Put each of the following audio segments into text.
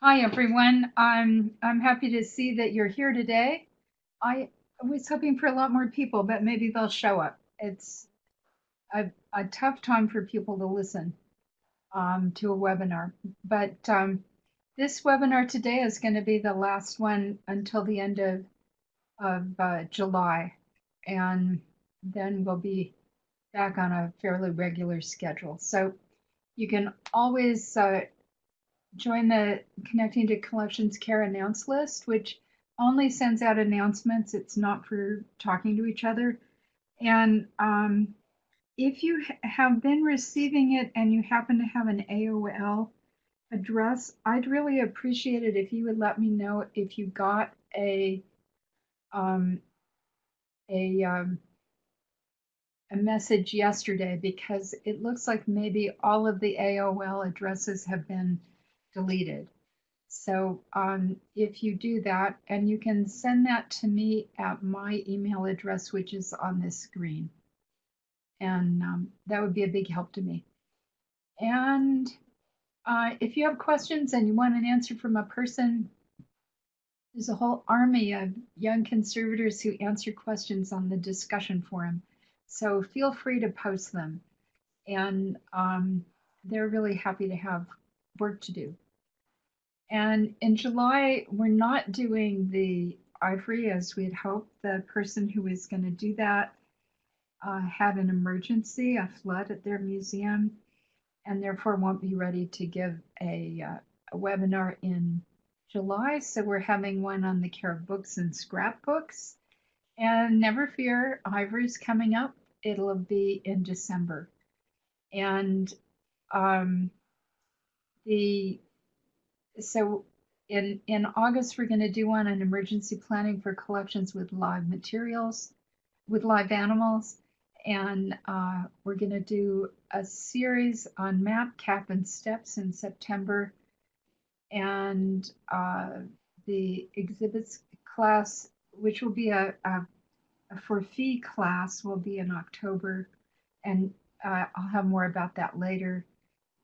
Hi, everyone. I'm I'm happy to see that you're here today. I was hoping for a lot more people, but maybe they'll show up. It's a, a tough time for people to listen um, to a webinar, but um, this webinar today is going to be the last one until the end of of uh, July, and then we'll be back on a fairly regular schedule. So you can always uh, join the Connecting to Collections Care announce list, which only sends out announcements. It's not for talking to each other. And um, if you have been receiving it and you happen to have an AOL address, I'd really appreciate it if you would let me know if you got a um, a um, a message yesterday because it looks like maybe all of the AOL addresses have been deleted. So um, if you do that, and you can send that to me at my email address, which is on this screen. And um, that would be a big help to me. And uh, if you have questions and you want an answer from a person, there's a whole army of young conservators who answer questions on the discussion forum. So feel free to post them. And um, they're really happy to have work to do. And in July, we're not doing the ivory as we had hoped. The person who was going to do that uh, had an emergency, a flood at their museum, and therefore won't be ready to give a, uh, a webinar in July. So we're having one on the care of books and scrapbooks. And never fear, ivory's coming up. It'll be in December. And um, the so in in August we're going to do one on emergency planning for collections with live materials, with live animals, and uh, we're going to do a series on map, cap, and steps in September, and uh, the exhibits class, which will be a, a, a for fee class, will be in October, and uh, I'll have more about that later.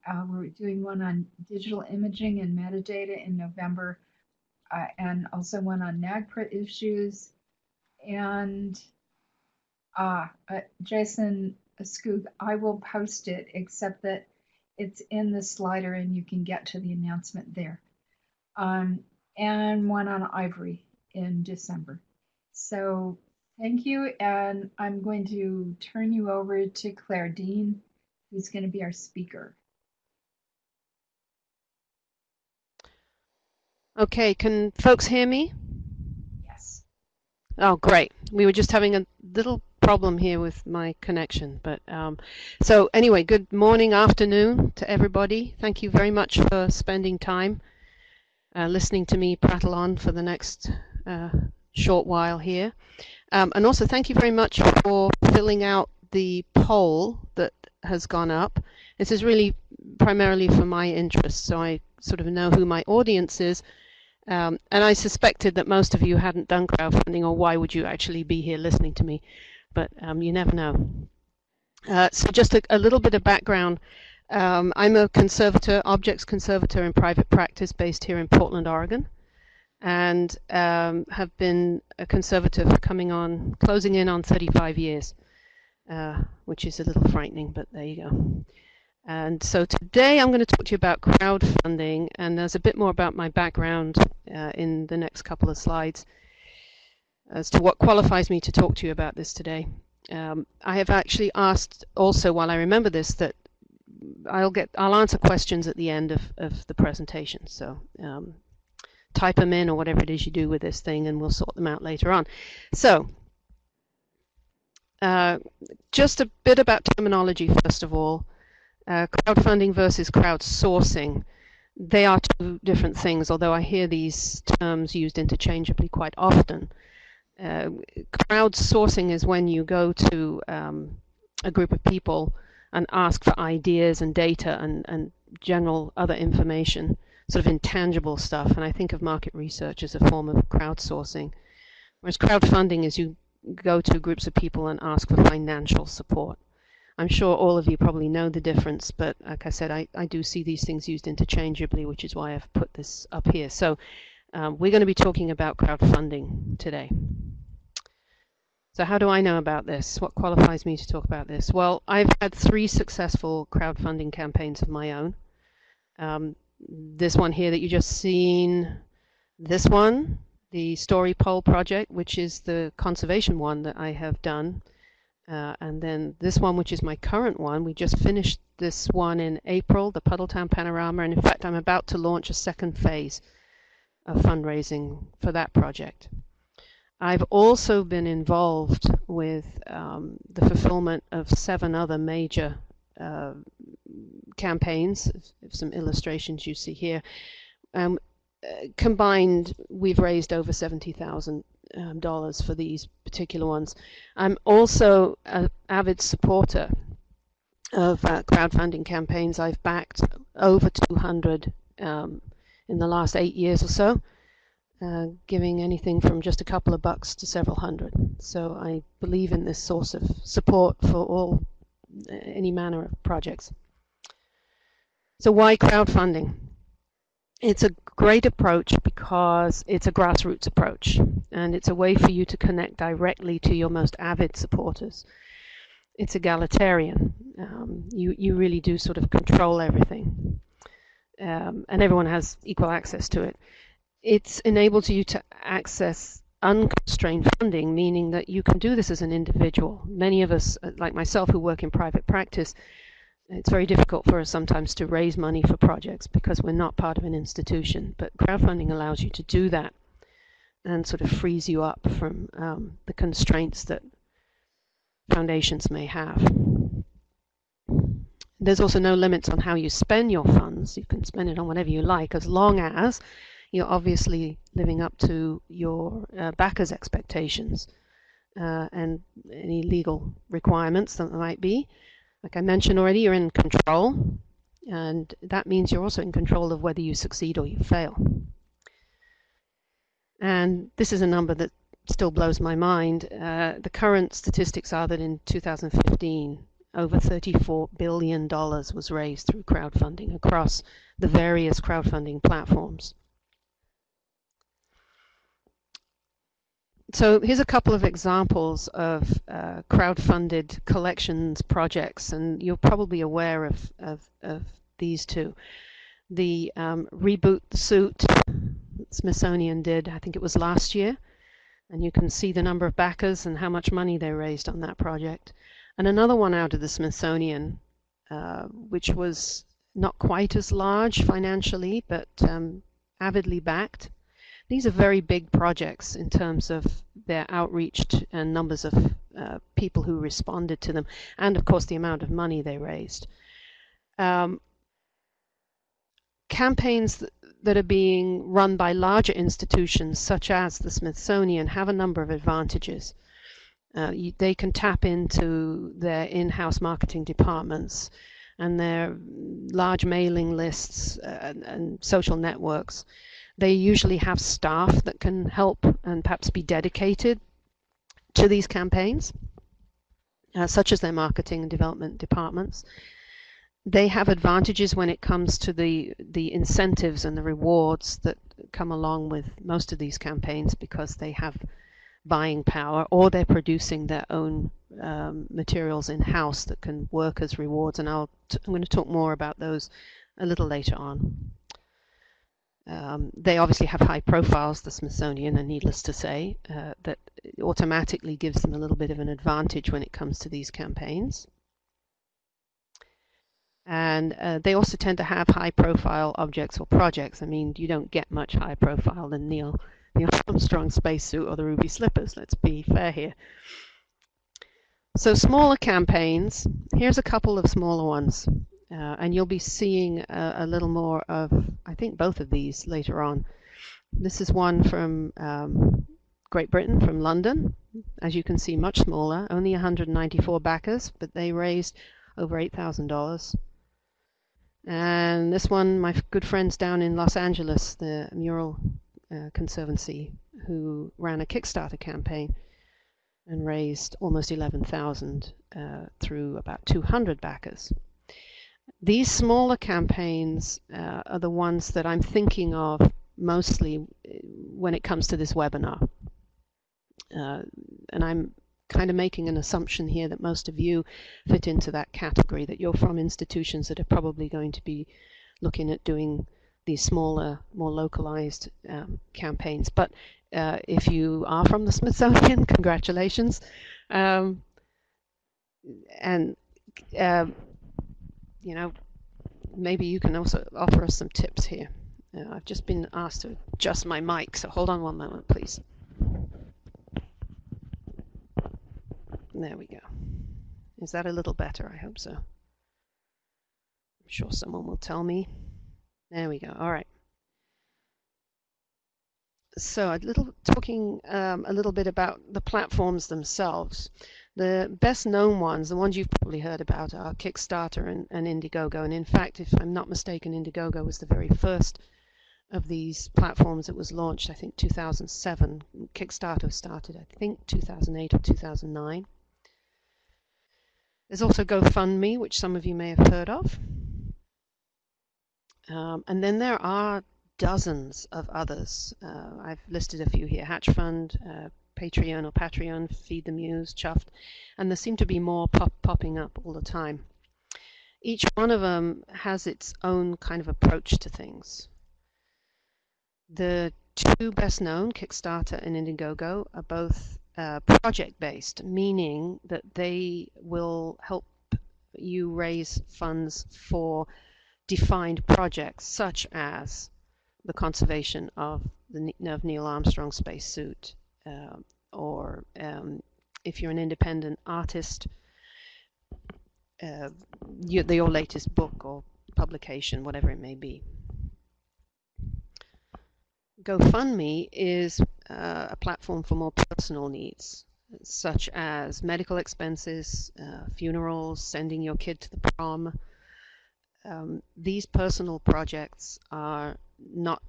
Uh, we're doing one on digital imaging and metadata in November, uh, and also one on NAGPRA issues. And uh, uh, Jason Skoog, I will post it, except that it's in the slider and you can get to the announcement there. Um, and one on Ivory in December. So thank you, and I'm going to turn you over to Claire Dean, who's going to be our speaker. Okay, can folks hear me? Yes. Oh, great. We were just having a little problem here with my connection. But um, so anyway, good morning, afternoon to everybody. Thank you very much for spending time uh, listening to me prattle on for the next uh, short while here. Um, and also thank you very much for filling out the poll that has gone up. This is really primarily for my interest, so I sort of know who my audience is um, and I suspected that most of you hadn't done crowdfunding, or why would you actually be here listening to me? But um, you never know. Uh, so just a, a, little bit of background. Um, I'm a conservator, objects conservator in private practice based here in Portland, Oregon, and um, have been a conservator for coming on, closing in on 35 years, uh, which is a little frightening, but there you go. And so today I'm going to talk to you about crowdfunding, and there's a bit more about my background uh, in the next couple of slides as to what qualifies me to talk to you about this today. Um, I have actually asked also, while I remember this, that I'll get I'll answer questions at the end of, of the presentation. So um, type them in or whatever it is you do with this thing, and we'll sort them out later on. So uh, just a bit about terminology first of all uh, crowdfunding versus crowdsourcing, they are two different things, although I hear these terms used interchangeably quite often. Uh, crowdsourcing is when you go to um, a group of people and ask for ideas and data and, and general other information, sort of intangible stuff. And I think of market research as a form of crowdsourcing. Whereas crowdfunding is you go to groups of people and ask for financial support. I'm sure all of you probably know the difference, but like I said, I, I do see these things used interchangeably, which is why I've put this up here. So um, we're going to be talking about crowdfunding today. So how do I know about this? What qualifies me to talk about this? Well, I've had three successful crowdfunding campaigns of my own. Um, this one here that you just seen, this one, the Story Pole project, which is the conservation one that I have done, uh, and then this one, which is my current one. We just finished this one in April, the Puddletown Panorama, and in fact, I'm about to launch a second phase of fundraising for that project. I've also been involved with um, the fulfillment of seven other major uh, campaigns, some illustrations you see here. Um, uh, combined, we've raised over $70,000 um, dollars for these particular ones. I'm also an avid supporter of uh, crowdfunding campaigns. I've backed over 200 um, in the last eight years or so. Uh, giving anything from just a couple of bucks to several hundred. So I believe in this source of support for all uh, any manner of projects. So why crowdfunding? It's a great approach because it's a grassroots approach and it's a way for you to connect directly to your most avid supporters. It's egalitarian. Um, you, you really do sort of control everything. Um, and everyone has equal access to it it's enabled you to access unconstrained funding, meaning that you can do this as an individual. Many of us, uh, like myself, who work in private practice, it's very difficult for us sometimes to raise money for projects because we're not part of an institution. But crowdfunding allows you to do that and sort of frees you up from um, the constraints that foundations may have. There's also no limits on how you spend your funds. You can spend it on whatever you like as long as you're obviously living up to your uh, backers' expectations uh, and any legal requirements that there might be. Like I mentioned already, you're in control, and that means you're also in control of whether you succeed or you fail. And this is a number that still blows my mind. Uh, the current statistics are that in 2015, over $34 billion was raised through crowdfunding across the various crowdfunding platforms. So here's a couple of examples of uh, crowd-funded collections projects, and you're probably aware of, of, of these two. The um, Reboot the Suit Smithsonian did, I think it was last year, and you can see the number of backers and how much money they raised on that project. And another one out of the Smithsonian, uh, which was not quite as large financially, but um, avidly backed. These are very big projects in terms of their outreach and numbers of uh, people who responded to them, and of course the amount of money they raised. Um, campaigns th that are being run by larger institutions, such as the Smithsonian, have a number of advantages. Uh, you, they can tap into their in-house marketing departments and their large mailing lists uh, and, and social networks. They usually have staff that can help and perhaps be dedicated to these campaigns, uh, such as their marketing and development departments. They have advantages when it comes to the, the incentives and the rewards that come along with most of these campaigns because they have buying power or they're producing their own um, materials in-house that can work as rewards and I'll t I'm going to talk more about those a little later on. Um, they obviously have high profiles, the Smithsonian, and needless to say, uh, that automatically gives them a little bit of an advantage when it comes to these campaigns. And uh, they also tend to have high profile objects or projects. I mean, you don't get much high profile than Neil, Neil Armstrong spacesuit or the Ruby Slippers, let's be fair here. So smaller campaigns, here's a couple of smaller ones. Uh, and you'll be seeing a, a, little more of, I think, both of these later on. This is one from um, Great Britain, from London. As you can see, much smaller, only 194 backers, but they raised over $8,000. And this one, my good friends down in Los Angeles, the Mural uh, Conservancy, who ran a Kickstarter campaign. and raised almost 11,000 uh, through about 200 backers. These smaller campaigns uh, are the ones that I'm thinking of mostly uh, when it comes to this webinar. Uh, and I'm kind of making an assumption here that most of you fit into that category, that you're from institutions that are probably going to be looking at doing these smaller, more localized um, campaigns. But uh, if you are from the Smithsonian, congratulations. Um, and, uh, you know, maybe you can also offer us some tips here. Uh, I've just been asked to adjust my mic, so hold on one moment, please. There we go. Is that a little better? I hope so. I'm sure someone will tell me. There we go. All right. So a little talking um, a little bit about the platforms themselves. The best known ones, the ones you've probably heard about, are Kickstarter and, and Indiegogo. And in fact, if I'm not mistaken, Indiegogo was the very first of these platforms that was launched, I think 2007. Kickstarter started, I think, 2008 or 2009. There's also GoFundMe, which some of you may have heard of. Um, and then there are dozens of others. Uh, I've listed a few here. Hatch Fund, uh, Patreon or Patreon, Feed the Muse, Chuffed, and there seem to be more pop popping up all the time. Each one of them has its own kind of approach to things. The two best known, Kickstarter and Indiegogo, are both uh, project based, meaning that they will help you raise funds for defined projects such as the conservation of the of Neil Armstrong spacesuit, or um, if you're an independent artist, uh, you, your latest book or publication, whatever it may be. GoFundMe is uh, a platform for more personal needs, such as medical expenses, uh, funerals, sending your kid to the prom. Um, these personal projects are not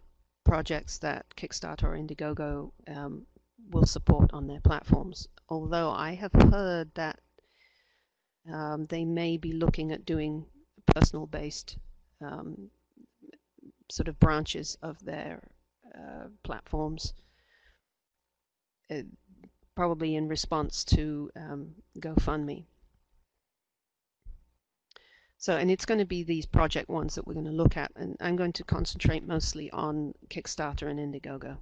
projects that Kickstarter or Indiegogo um, will support on their platforms. Although I have heard that um, they may be looking at doing personal based um, sort of branches of their uh, platforms, uh, probably in response to um, GoFundMe. So, and it's going to be these project ones that we're going to look at, and I'm going to concentrate mostly on Kickstarter and Indiegogo.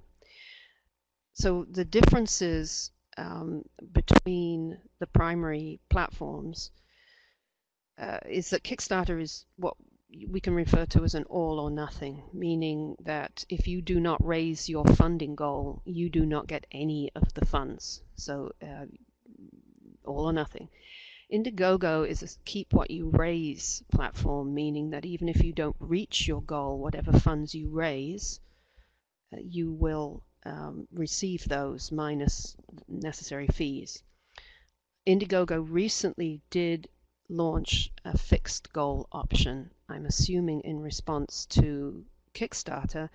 So the differences um, between the primary platforms uh, is that Kickstarter is what we can refer to as an all or nothing, meaning that if you do not raise your funding goal, you do not get any of the funds. So uh, all or nothing. Indiegogo is a keep what you raise platform, meaning that even if you don't reach your goal, whatever funds you raise, uh, you will um, receive those minus necessary fees. Indiegogo recently did launch a fixed goal option, I'm assuming in response to Kickstarter.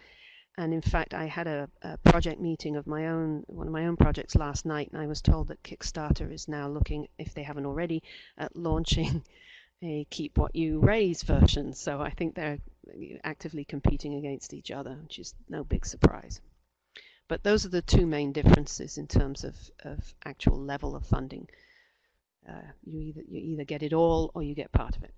And in fact, I had a, a, project meeting of my own, one of my own projects last night, and I was told that Kickstarter is now looking, if they haven't already, at launching a keep what you raise version. So I think they're actively competing against each other, which is no big surprise. But those are the two main differences in terms of, of actual level of funding. Uh, you either you either get it all or you get part of it.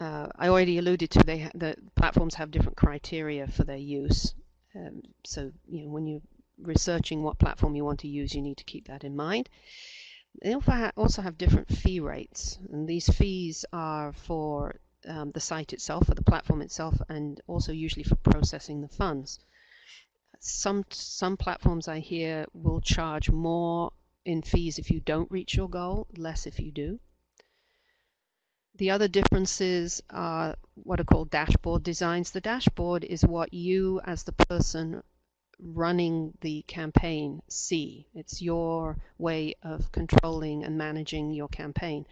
Uh, I already alluded to they the platforms have different criteria for their use. Um, so you know when you're researching what platform you want to use, you need to keep that in mind. They also have different fee rates, and these fees are for um, the site itself, for the platform itself, and also usually for processing the funds. Some some platforms I hear will charge more in fees if you don't reach your goal, less if you do. The other differences are what are called dashboard designs. The dashboard is what you as the person running the campaign see. It's your way of controlling and managing your campaign.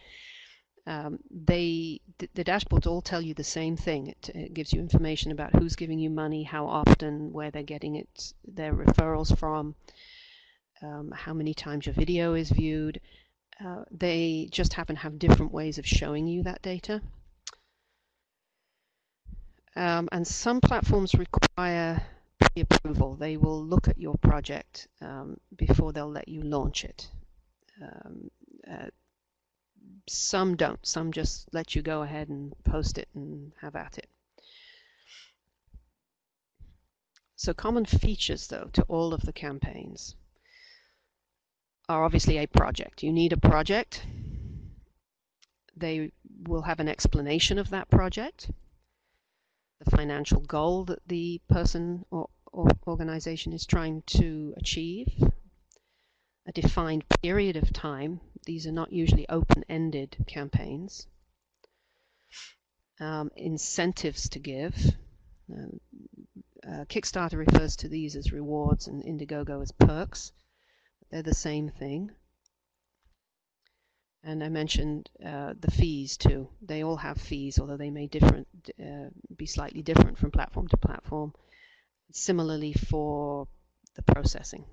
Um, they the dashboards all tell you the same thing. It, it, gives you information about who's giving you money, how often, where they're getting it, their referrals from, um, how many times your video is viewed. Uh, they just happen to have different ways of showing you that data. Um, and some platforms require pre-approval. They will look at your project um, before they'll let you launch it. Um, uh, some don't. Some just let you go ahead and post it and have at it. So common features, though, to all of the campaigns are obviously a project. You need a project. They will have an explanation of that project, the financial goal that the person or, or organization is trying to achieve, a defined period of time. These are not usually open-ended campaigns. Um, incentives to give. Um, uh, Kickstarter refers to these as rewards and Indiegogo as perks. They're the same thing. And I mentioned uh, the fees too. They all have fees, although they may different uh, be slightly different from platform to platform. Similarly for the processing.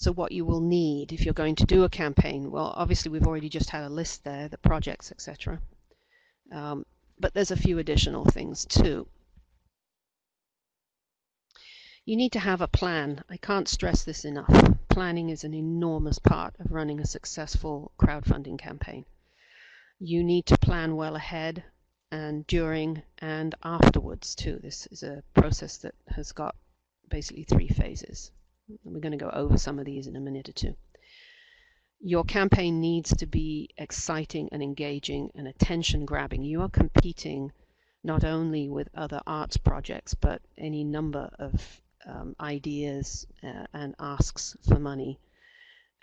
So what you will need if you're going to do a campaign, well, obviously we've already just had a list there, the projects, etc. Um, but there's a few additional things too. You need to have a plan. I can't stress this enough. Planning is an enormous part of running a successful crowdfunding campaign. You need to plan well ahead and during and afterwards too. This is a process that has got basically three phases. We're going to go over some of these in a minute or two. Your campaign needs to be exciting and engaging and attention grabbing. You are competing not only with other arts projects, but any number of um, ideas uh, and asks for money.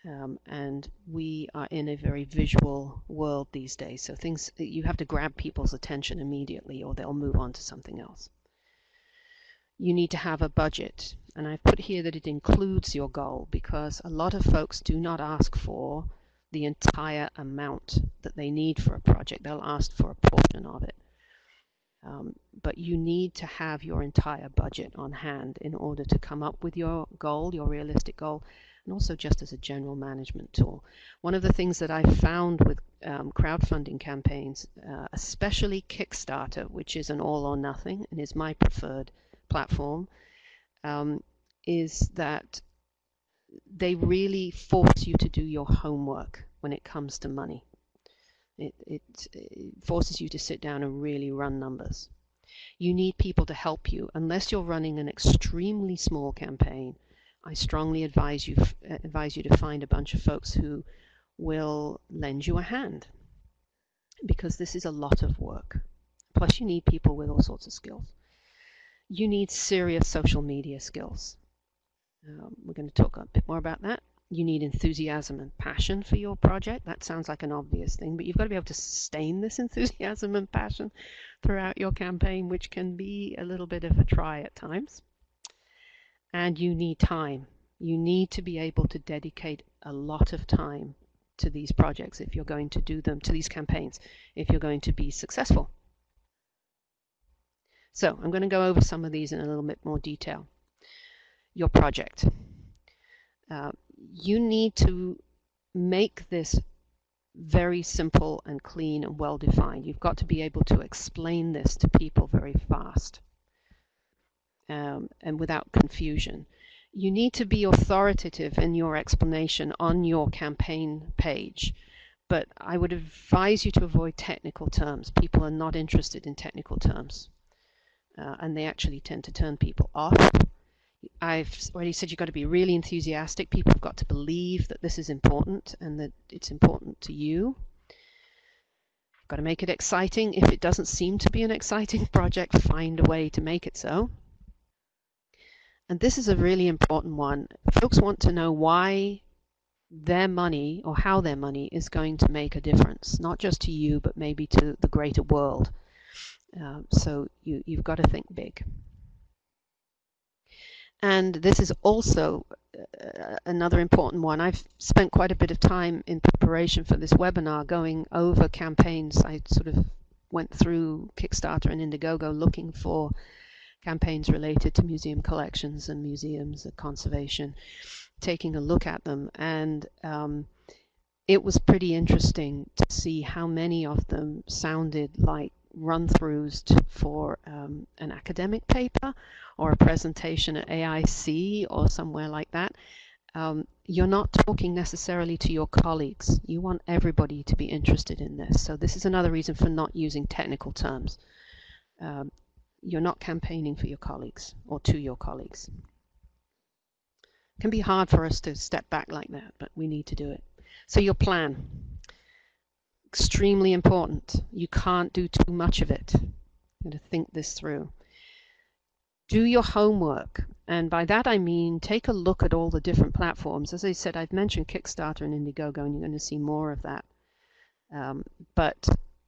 Um, and we are in a very visual world these days. So things you have to grab people's attention immediately or they'll move on to something else you need to have a budget. And I've put here that it includes your goal because a lot of folks do not ask for the entire amount that they need for a project. They'll ask for a portion of it. Um, but you need to have your entire budget on hand in order to come up with your goal, your realistic goal, and also just as a general management tool. One of the things that I found with um, crowdfunding campaigns, uh, especially Kickstarter, which is an all or nothing and is my preferred platform um, is that they really force you to do your homework when it comes to money. It, it, it, forces you to sit down and really run numbers. You need people to help you. Unless you're running an extremely small campaign, I strongly advise you advise you to find a bunch of folks who will lend you a hand because this is a lot of work. Plus, you need people with all sorts of skills you need serious social media skills. Um, we're going to talk a bit more about that. You need enthusiasm and passion for your project. That sounds like an obvious thing, but you've got to be able to sustain this enthusiasm and passion throughout your campaign, which can be a little bit of a try at times. And you need time. You need to be able to dedicate a lot of time to these projects if you're going to do them, to these campaigns, if you're going to be successful. So I'm going to go over some of these in a little bit more detail. Your project. Uh, you need to make this very simple and clean and well defined. You've got to be able to explain this to people very fast um, and without confusion. You need to be authoritative in your explanation on your campaign page, but I would advise you to avoid technical terms. People are not interested in technical terms uh, and they actually tend to turn people off. I've already said you've got to be really enthusiastic. People have got to believe that this is important and that it's important to you. You've got to make it exciting. If it doesn't seem to be an exciting project, find a way to make it so. And this is a really important one. Folks want to know why their money or how their money is going to make a difference, not just to you, but maybe to the greater world. Um, so you, you've got to think big. And this is also uh, another important one. I've spent quite a bit of time in preparation for this webinar going over campaigns. I sort of went through Kickstarter and Indiegogo looking for campaigns related to museum collections and museums and conservation, taking a look at them. And um, it was pretty interesting to see how many of them sounded like run throughs for um, an academic paper or a presentation at AIC or somewhere like that. Um, you're not talking necessarily to your colleagues. You want everybody to be interested in this. So this is another reason for not using technical terms. Um, you're not campaigning for your colleagues or to your colleagues. It can be hard for us to step back like that, but we need to do it. So your plan, extremely important. You can't do too much of it. You to think this through. Do your homework. And by that I mean take a look at all the different platforms. As I said, I've mentioned Kickstarter and Indiegogo, and you're going to see more of that. Um, but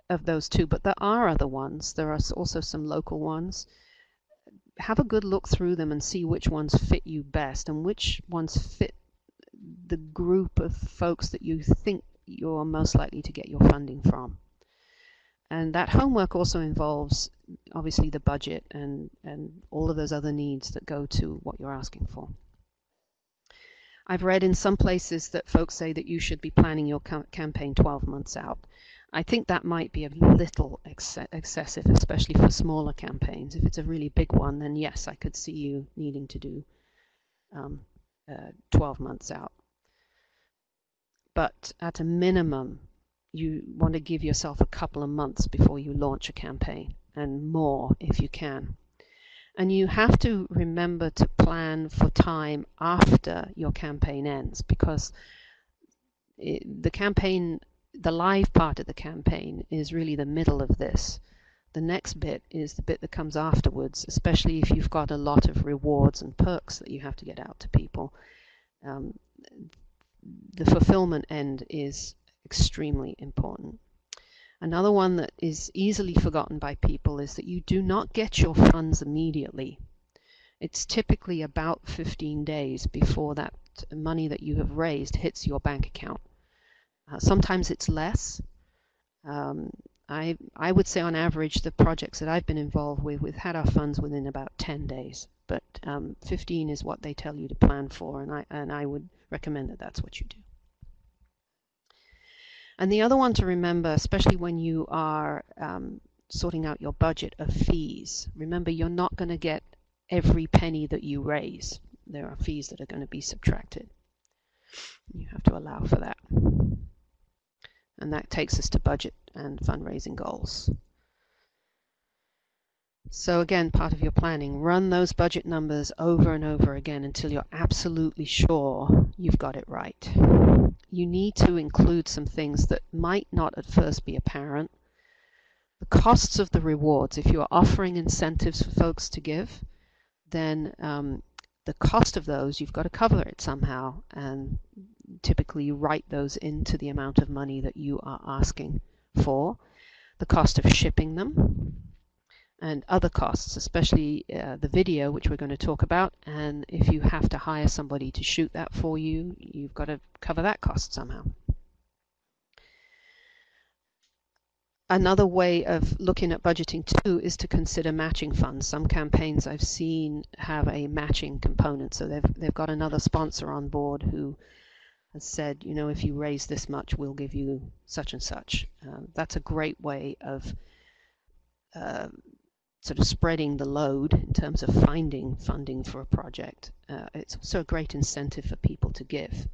of those two, but there are other ones. There are also some local ones. Have a good look through them and see which ones fit you best and which ones fit the group of folks that you think you're most likely to get your funding from. And that homework also involves obviously the budget and, and all of those other needs that go to what you're asking for. I've read in some places that folks say that you should be planning your campaign 12 months out. I think that might be a little ex excessive, especially for smaller campaigns. If it's a really big one, then yes, I could see you needing to do um, uh, 12 months out. But at a minimum, you want to give yourself a couple of months before you launch a campaign and more if you can. And you have to remember to plan for time after your campaign ends because it, the campaign the live part of the campaign is really the middle of this. The next bit is the bit that comes afterwards, especially if you've got a lot of rewards and perks that you have to get out to people. Um, the fulfillment end is extremely important. Another one that is easily forgotten by people is that you do not get your funds immediately. It's typically about 15 days before that money that you have raised hits your bank account. Uh, sometimes it's less. Um, I, I would say on average the projects that I've been involved with, we've had our funds within about 10 days, but um, 15 is what they tell you to plan for, and I, and I would recommend that that's what you do. And the other one to remember, especially when you are um, sorting out your budget of fees, remember you're not going to get every penny that you raise. There are fees that are going to be subtracted. You have to allow for that. And that takes us to budget and fundraising goals. So again, part of your planning, run those budget numbers over and over again until you're absolutely sure you've got it right. You need to include some things that might not at first be apparent. The costs of the rewards, if you're offering incentives for folks to give, then um, the cost of those, you've got to cover it somehow. And typically you write those into the amount of money that you are asking for. The cost of shipping them and other costs, especially uh, the video, which we're going to talk about. And if you have to hire somebody to shoot that for you, you've got to cover that cost somehow. Another way of looking at budgeting too is to consider matching funds. Some campaigns I've seen have a matching component, so they've they've got another sponsor on board who has said, you know, if you raise this much, we'll give you such and such. Um, that's a great way of uh, sort of spreading the load in terms of finding funding for a project. Uh, it's also a great incentive for people to give.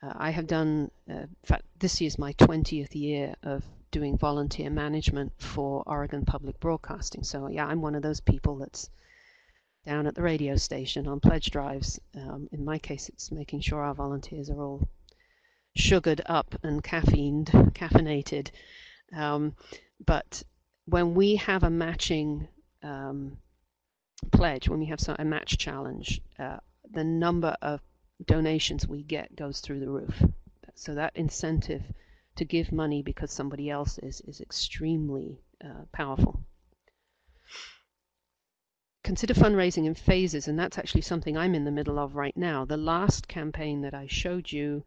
Uh, I have done, uh, in fact, this is my 20th year of doing volunteer management for Oregon Public Broadcasting. So yeah, I'm one of those people that's down at the radio station on pledge drives. Um, in my case, it's making sure our volunteers are all sugared up and caffeined, caffeinated. Um, but when we have a matching um, pledge, when we have a match challenge, uh, the number of donations we get goes through the roof. So that incentive to give money because somebody else is is extremely uh, powerful consider fundraising in phases, and that's actually something I'm in the middle of right now. The last campaign that I showed you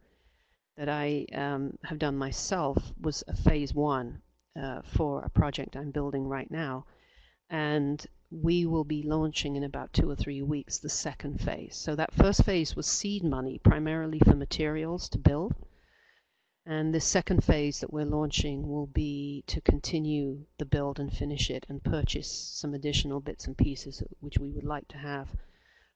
that I um, have done myself was a phase one uh, for a project I'm building right now. And we will be launching in about two or three weeks the second phase. So that first phase was seed money, primarily for materials to build. And the second phase that we're launching will be to continue the build and finish it and purchase some additional bits and pieces which we would like to have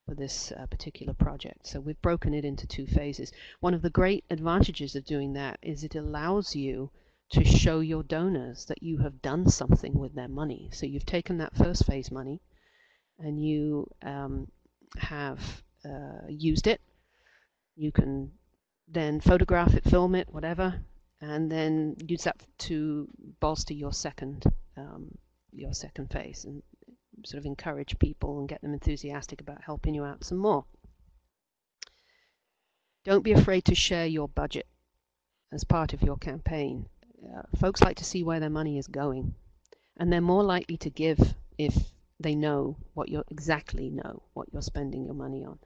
for this uh, particular project. So we've broken it into two phases. One of the great advantages of doing that is it allows you to show your donors that you have done something with their money. So you've taken that first phase money and you um, have uh, used it. You can then photograph it, film it, whatever, and then use that to bolster your second um, your second phase and sort of encourage people and get them enthusiastic about helping you out some more. Don't be afraid to share your budget as part of your campaign. Uh, folks like to see where their money is going, and they're more likely to give if they know what you exactly know what you're spending your money on.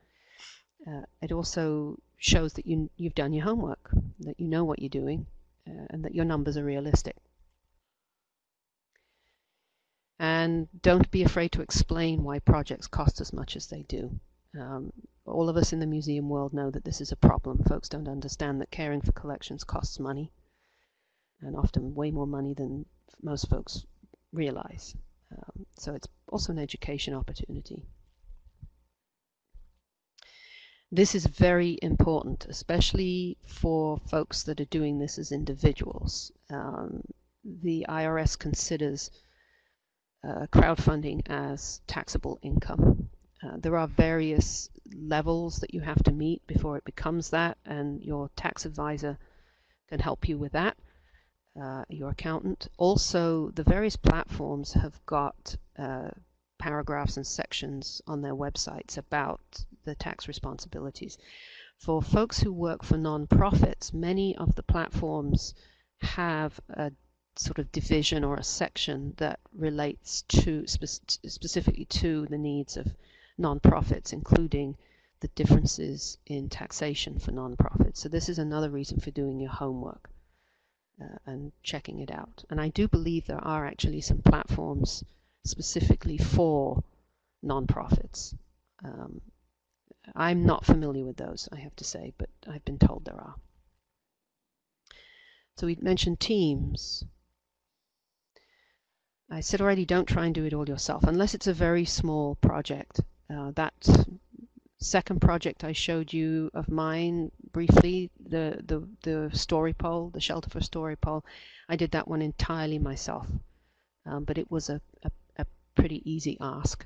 Uh, it also shows that you, you've done your homework, that you know what you're doing, uh, and that your numbers are realistic. And don't be afraid to explain why projects cost as much as they do. Um, all of us in the museum world know that this is a problem. Folks don't understand that caring for collections costs money, and often way more money than most folks realize. Um, so it's also an education opportunity. This is very important, especially for folks that are doing this as individuals. Um, the IRS considers uh, crowdfunding as taxable income. Uh, there are various levels that you have to meet before it becomes that, and your tax advisor can help you with that, uh, your accountant. Also, the various platforms have got uh, paragraphs and sections on their websites about the tax responsibilities. For folks who work for non-profits, many of the platforms have a sort of division or a section that relates to spe specifically to the needs of non-profits, including the differences in taxation for non-profits. So this is another reason for doing your homework uh, and checking it out. And I do believe there are actually some platforms specifically for nonprofits. Um, I'm not familiar with those, I have to say, but I've been told there are. So we mentioned teams. I said already, don't try and do it all yourself, unless it's a very small project. Uh, that second project I showed you of mine briefly, the, the, the story pole, the shelter for story pole, I did that one entirely myself. Um, but it was a, a pretty easy ask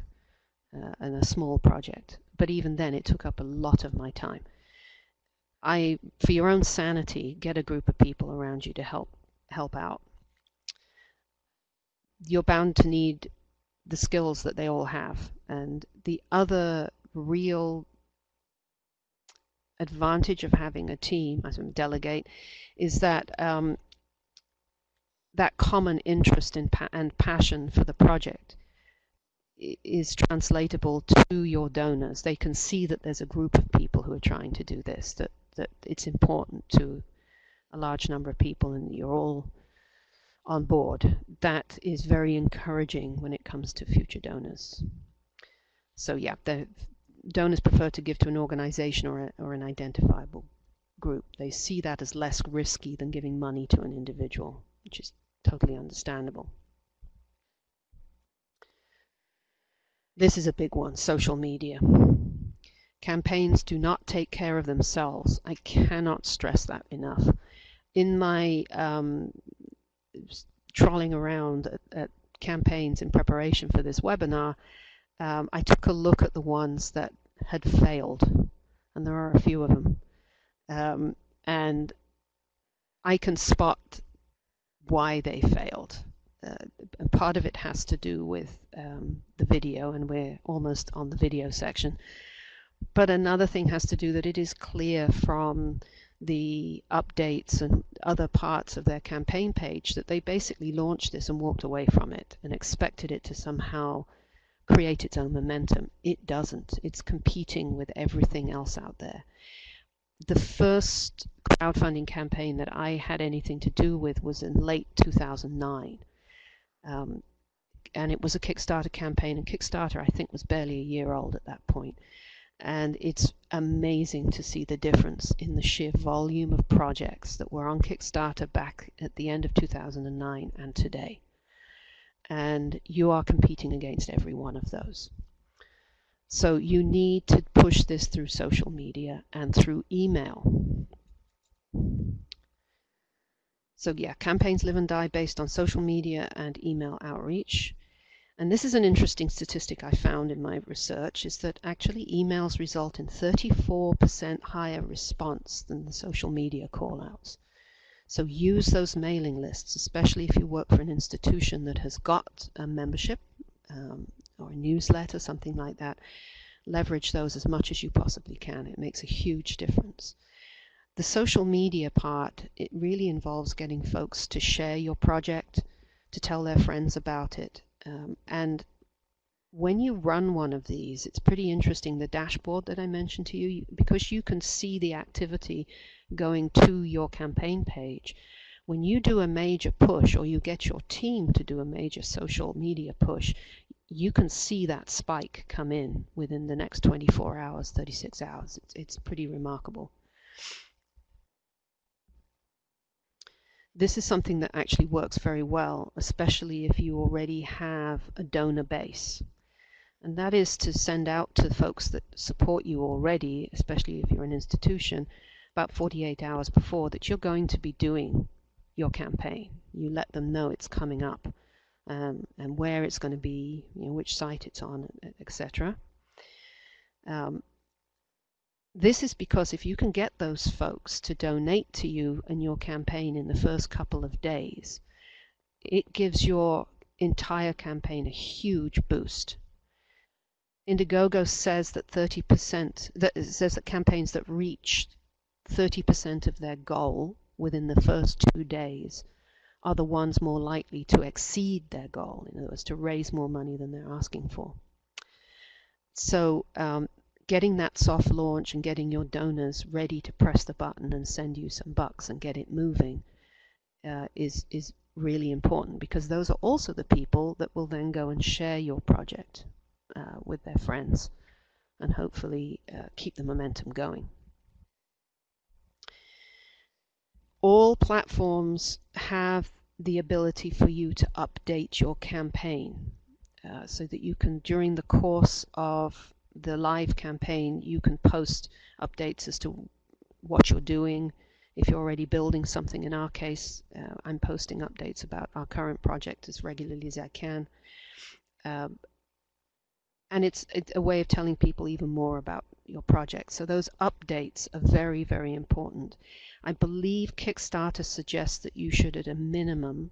uh, and a small project. But even then, it took up a lot of my time. I, for your own sanity, get a group of people around you to help help out. You're bound to need the skills that they all have. And the other real advantage of having a team, as a delegate, is that um, that common interest in pa and passion for the project is translatable to your donors. They can see that there's a group of people who are trying to do this, that, that it's important to a large number of people and you're all on board. That is very encouraging when it comes to future donors. So yeah, the donors prefer to give to an organization or, a, or an identifiable group. They see that as less risky than giving money to an individual, which is totally understandable. This is a big one, social media. Campaigns do not take care of themselves. I cannot stress that enough. In my um, trawling around at, at, campaigns in preparation for this webinar, um, I took a look at the ones that had failed, and there are a few of them. Um, and I can spot why they failed uh, part of it has to do with um, the video, and we're almost on the video section. But another thing has to do that it is clear from the updates and other parts of their campaign page that they basically launched this and walked away from it and expected it to somehow create its own momentum. It doesn't. It's competing with everything else out there. The first crowdfunding campaign that I had anything to do with was in late 2009 um, and it was a Kickstarter campaign, and Kickstarter, I think, was barely a year old at that point. And it's amazing to see the difference in the sheer volume of projects that were on Kickstarter back at the end of 2009 and today. And you are competing against every one of those. So you need to push this through social media and through email. So yeah, campaigns live and die based on social media and email outreach. And this is an interesting statistic I found in my research is that actually emails result in 34% higher response than the social media callouts. So use those mailing lists, especially if you work for an institution that has got a membership um, or a newsletter, something like that. Leverage those as much as you possibly can. It makes a huge difference. The social media part, it really involves getting folks to share your project, to tell their friends about it, um, and when you run one of these, it's pretty interesting. The dashboard that I mentioned to you, because you can see the activity going to your campaign page. When you do a major push or you get your team to do a major social media push, you can see that spike come in within the next 24 hours, 36 hours. It's, it's pretty remarkable. this is something that actually works very well, especially if you already have a donor base. And that is to send out to folks that support you already, especially if you're an institution, about 48 hours before that you're going to be doing your campaign. You let them know it's coming up um, and where it's going to be, you know, which site it's on, etc. Um, this is because if you can get those folks to donate to you and your campaign in the first couple of days, it gives your entire campaign a huge boost. Indiegogo says that 30% that says that campaigns that reach 30% of their goal within the first two days are the ones more likely to exceed their goal, in other words, to raise more money than they're asking for. So um, getting that soft launch and getting your donors ready to press the button and send you some bucks and get it moving uh, is is really important because those are also the people that will then go and share your project uh, with their friends and hopefully uh, keep the momentum going. All platforms have the ability for you to update your campaign uh, so that you can, during the course of the live campaign, you can post updates as to what you're doing. If you're already building something, in our case, uh, I'm posting updates about our current project as regularly as I can. Um, and it's, a way of telling people even more about your project. So those updates are very, very important. I believe Kickstarter suggests that you should, at a minimum,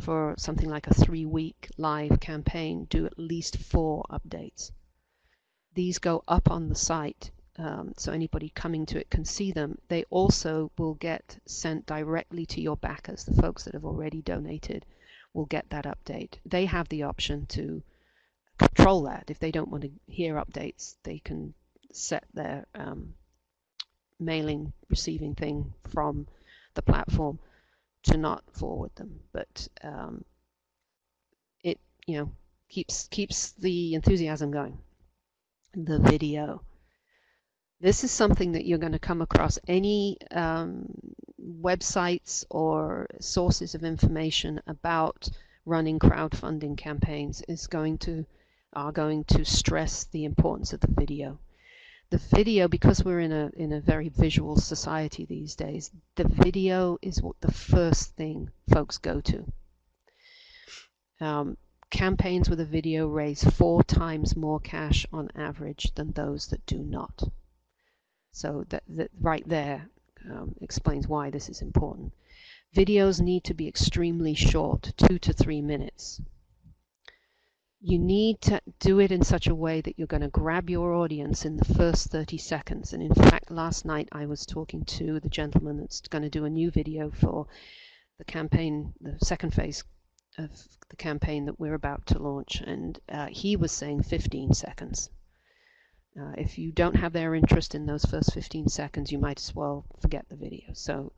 for something like a three week live campaign, do at least four updates these go up on the site um, so anybody coming to it can see them. They also will get sent directly to your backers. The folks that have already donated will get that update. They have the option to control that. If they don't want to hear updates, they can set their um, mailing receiving thing from the platform to not forward them. But um, it, you know, keeps keeps the enthusiasm going the video. This is something that you're going to come across any um, websites or sources of information about running crowdfunding campaigns is going to are going to stress the importance of the video. The video, because we're in a in a very visual society these days, the video is what the first thing folks go to. Um, campaigns with a video raise four times more cash on average than those that do not. So that, that right there um, explains why this is important. Videos need to be extremely short, two to three minutes. You need to do it in such a way that you're going to grab your audience in the first 30 seconds. And in fact, last night I was talking to the gentleman that's going to do a new video for the campaign, the second phase of the campaign that we're about to launch, and uh, he was saying 15 seconds. Uh, if you don't have their interest in those first 15 seconds, you might as well forget the video. So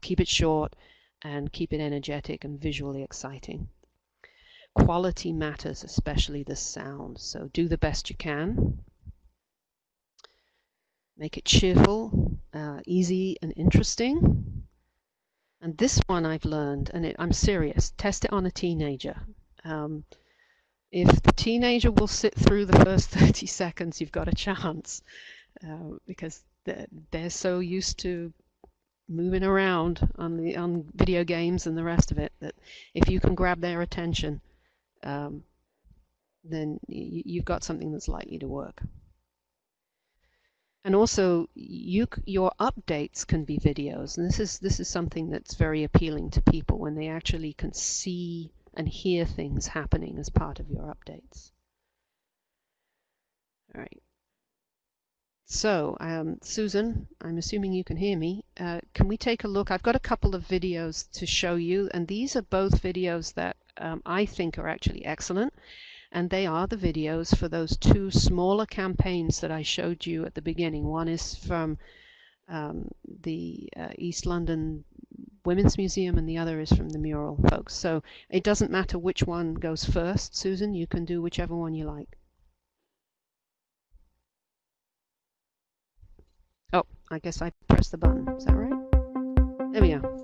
keep it short and keep it energetic and visually exciting. Quality matters, especially the sound. So do the best you can. Make it cheerful, uh, easy, and interesting. And this one I've learned, and it, I'm serious, test it on a teenager. Um, if the teenager will sit through the first 30 seconds, you've got a chance uh, because they're, they're so used to moving around on the on video games and the rest of it that if you can grab their attention, um, then you, you've got something that's likely to work. And also, you your updates can be videos, and this is this is something that's very appealing to people when they actually can see and hear things happening as part of your updates. All right. So, um, Susan, I'm assuming you can hear me. Uh, can we take a look? I've got a couple of videos to show you, and these are both videos that um, I think are actually excellent. And they are the videos for those two smaller campaigns that I showed you at the beginning. One is from um, the uh, East London Women's Museum, and the other is from the mural folks. So it doesn't matter which one goes first, Susan. You can do whichever one you like. Oh, I guess I pressed the button. Is that right? There we go.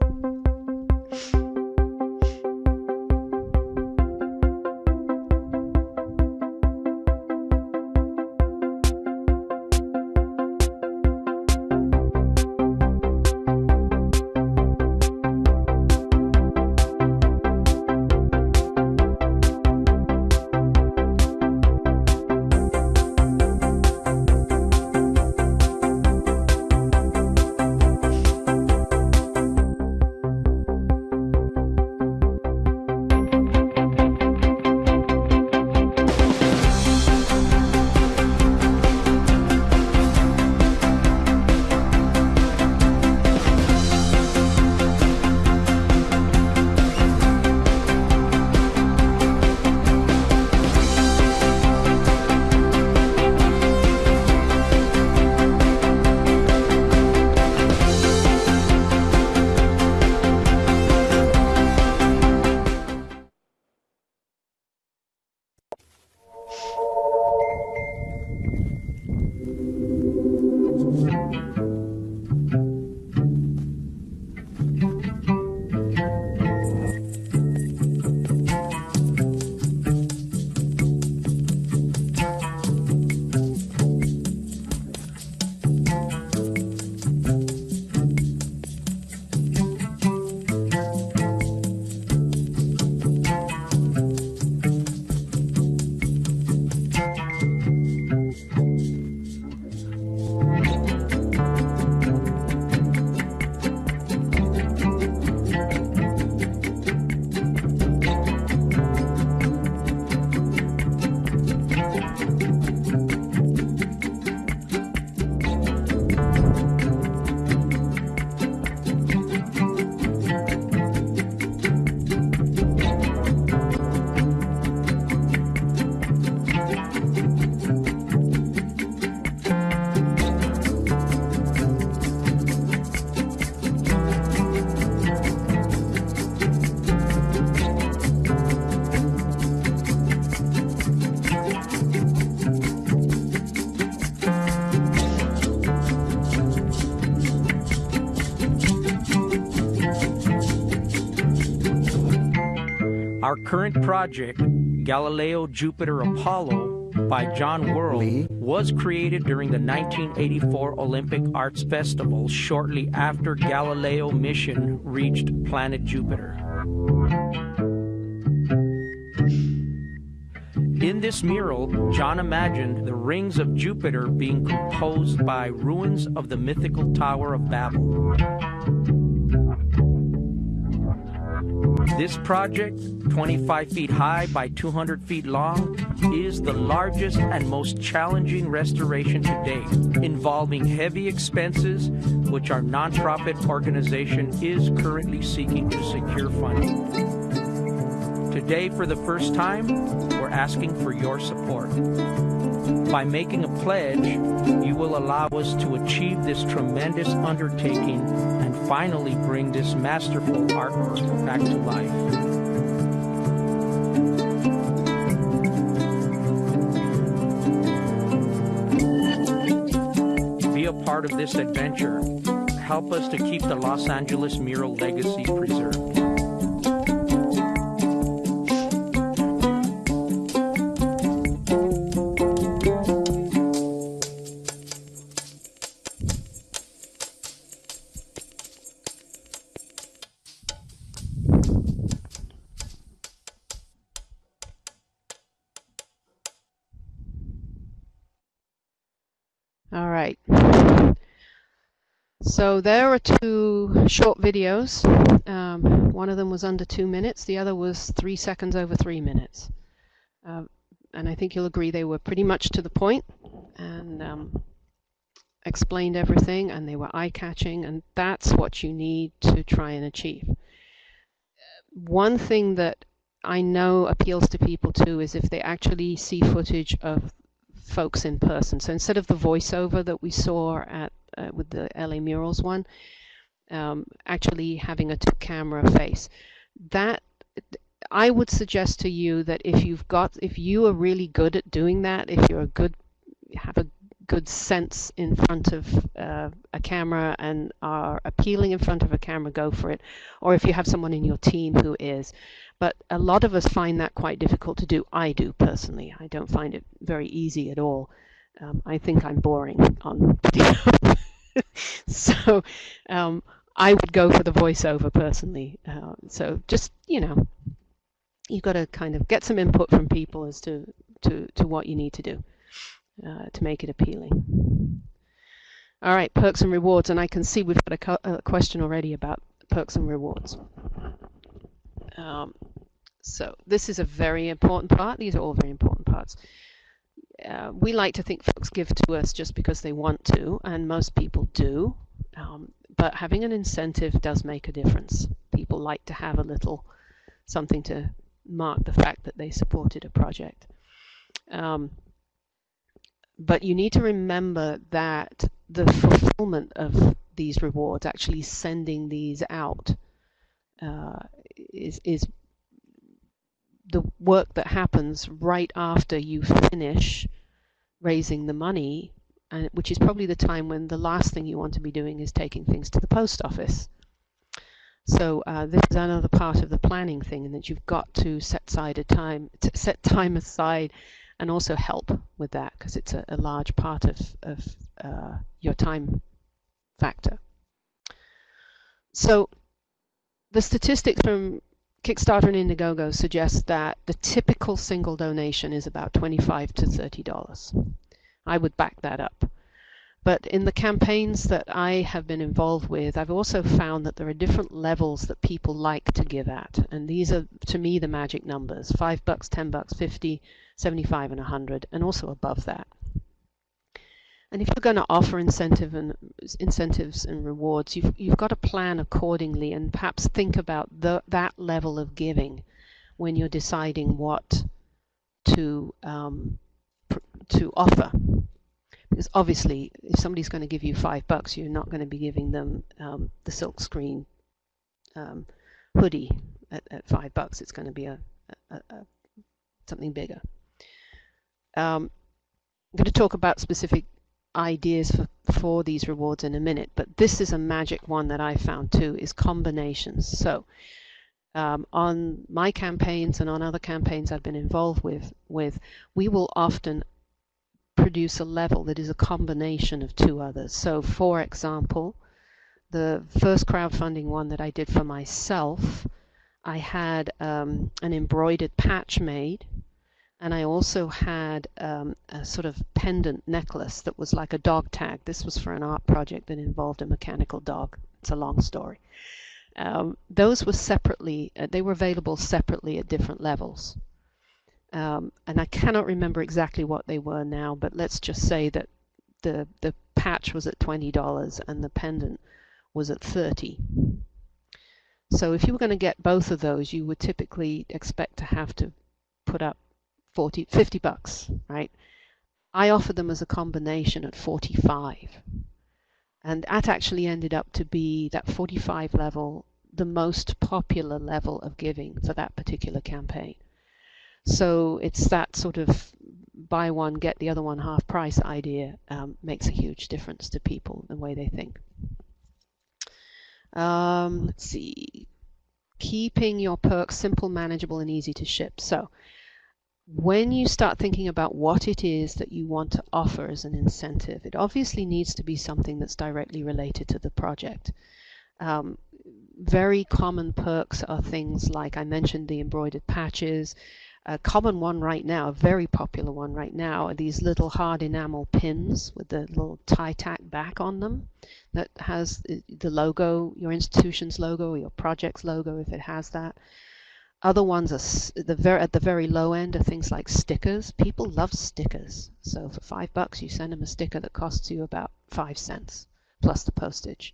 Current project, Galileo Jupiter Apollo, by John Wehrle, was created during the 1984 Olympic Arts Festival shortly after Galileo mission reached planet Jupiter. In this mural, John imagined the rings of Jupiter being composed by ruins of the mythical Tower of Babel. This project, 25 feet high by 200 feet long, is the largest and most challenging restoration to date, involving heavy expenses, which our nonprofit organization is currently seeking to secure funding. Today, for the first time, we're asking for your support. By making a pledge, you will allow us to achieve this tremendous undertaking and finally bring this masterful artwork back to life. Be a part of this adventure. Help us to keep the Los Angeles mural legacy preserved. So there are two short videos. Um, one of them was under two minutes. The other was three seconds over three minutes. Uh, and I think you'll agree they were pretty much to the point and um, explained everything and they were eye-catching and that's what you need to try and achieve. One thing that I know appeals to people too is if they actually see footage of folks in person. So instead of the voiceover that we saw at uh, with the LA Murals one, um, actually having a camera face. That I would suggest to you that if you've got, if you are really good at doing that, if you're a good, have a good sense in front of uh, a camera and are appealing in front of a camera, go for it. Or if you have someone in your team who is. But a lot of us find that quite difficult to do. I do personally. I don't find it very easy at all. Um, I think I'm boring on video. so um, I would go for the voiceover personally. Uh, so just, you know, you've got to kind of get some input from people as to, to, to what you need to do uh, to make it appealing. All right, perks and rewards. And I can see we've got a, a question already about perks and rewards. Um, so this is a very important part. These are all very important parts. Uh, we like to think folks give to us just because they want to, and most people do. Um, but having an incentive does make a difference. People like to have a little something to mark the fact that they supported a project. Um, but you need to remember that the fulfillment of these rewards, actually sending these out, uh, is, is the work that happens right after you finish raising the money, and, which is probably the time when the last thing you want to be doing is taking things to the post office. So uh, this is another part of the planning thing, and that you've got to set aside a time, set time aside, and also help with that because it's a, a, large part of, of uh, your time factor. So the statistics from Kickstarter and Indiegogo suggest that the typical single donation is about 25 to $30. I would back that up. But in the campaigns that I have been involved with, I've also found that there are different levels that people like to give at. And these are, to me, the magic numbers. 5 bucks, 10 bucks, 50, 75, and 100, and also above that. And if you're going to offer incentive and incentives and rewards, you've, you've got to plan accordingly and perhaps think about the, that level of giving when you're deciding what to um, to offer. Because obviously, if somebody's going to give you five bucks, you're not going to be giving them um, the silkscreen um, hoodie at, at, five bucks. It's going to be a, a, a something bigger. Um, I'm going to talk about specific ideas for, for these rewards in a minute, but this is a magic one that I found too, is combinations. So um, on my campaigns and on other campaigns I've been involved with, with, we will often produce a level that is a combination of two others. So for example, the first crowdfunding one that I did for myself, I had um, an embroidered patch made and I also had um, a sort of pendant necklace that was like a dog tag. This was for an art project that involved a mechanical dog. It's a long story. Um, those were separately, uh, they were available separately at different levels. Um, and I cannot remember exactly what they were now, but let's just say that the, the patch was at $20 and the pendant was at 30 So if you were going to get both of those, you would typically expect to have to put up 40, 50 bucks, right? I offered them as a combination at 45. And that actually ended up to be that 45 level, the most popular level of giving for that particular campaign. So it's that sort of buy one get the other one half price idea um, makes a huge difference to people the way they think. Um, let's see, keeping your perks simple, manageable, and easy to ship. So when you start thinking about what it is that you want to offer as an incentive, it obviously needs to be something that's directly related to the project. Um, very common perks are things like I mentioned the embroidered patches. A common one right now, a very popular one right now, are these little hard enamel pins with the little tie tack back on them that has the logo, your institution's logo or your project's logo if it has that. Other ones are the very, at the very low end are things like stickers. People love stickers. So for five bucks, you send them a sticker that costs you about five cents plus the postage.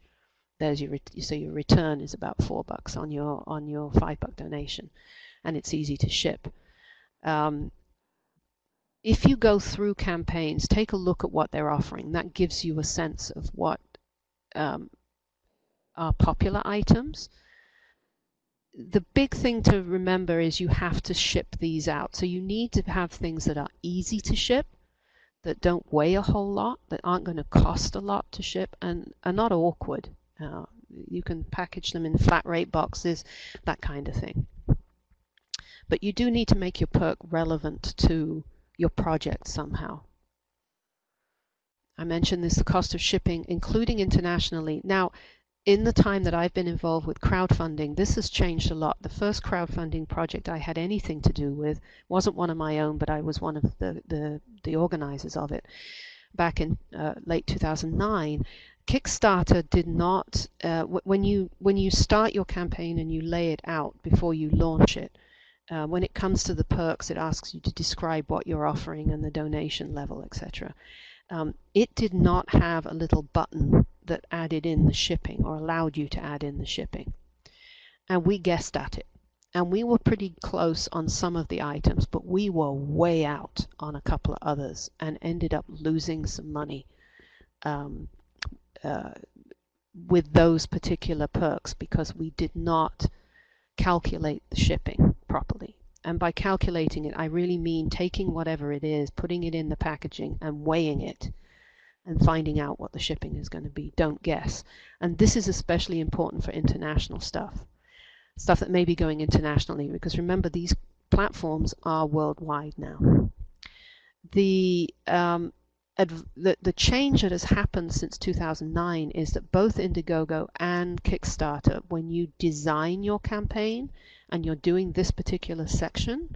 There's your so your return is about four bucks on your on your five buck donation, and it's easy to ship. Um, if you go through campaigns, take a look at what they're offering. That gives you a sense of what um, are popular items the big thing to remember is you have to ship these out. So you need to have things that are easy to ship, that don't weigh a whole lot, that aren't going to cost a lot to ship, and are not awkward. Uh, you can package them in flat rate boxes, that kind of thing. But you do need to make your perk relevant to your project somehow. I mentioned this, the cost of shipping, including internationally. Now, in the time that I've been involved with crowdfunding, this has changed a lot. The first crowdfunding project I had anything to do with wasn't one of my own, but I was one of the, the, the organizers of it back in uh, late 2009. Kickstarter did not, uh, when, you, when you start your campaign and you lay it out before you launch it, uh, when it comes to the perks, it asks you to describe what you're offering and the donation level, etc. Um, it did not have a little button that added in the shipping or allowed you to add in the shipping. And we guessed at it. And we were pretty close on some of the items, but we were way out on a couple of others and ended up losing some money um, uh, with those particular perks because we did not calculate the shipping properly. And by calculating it, I really mean taking whatever it is, putting it in the packaging and weighing it and finding out what the shipping is going to be. Don't guess. And this is especially important for international stuff, stuff that may be going internationally, because remember, these platforms are worldwide now. The, um, the, the change that has happened since 2009 is that both Indiegogo and Kickstarter, when you design your campaign and you're doing this particular section,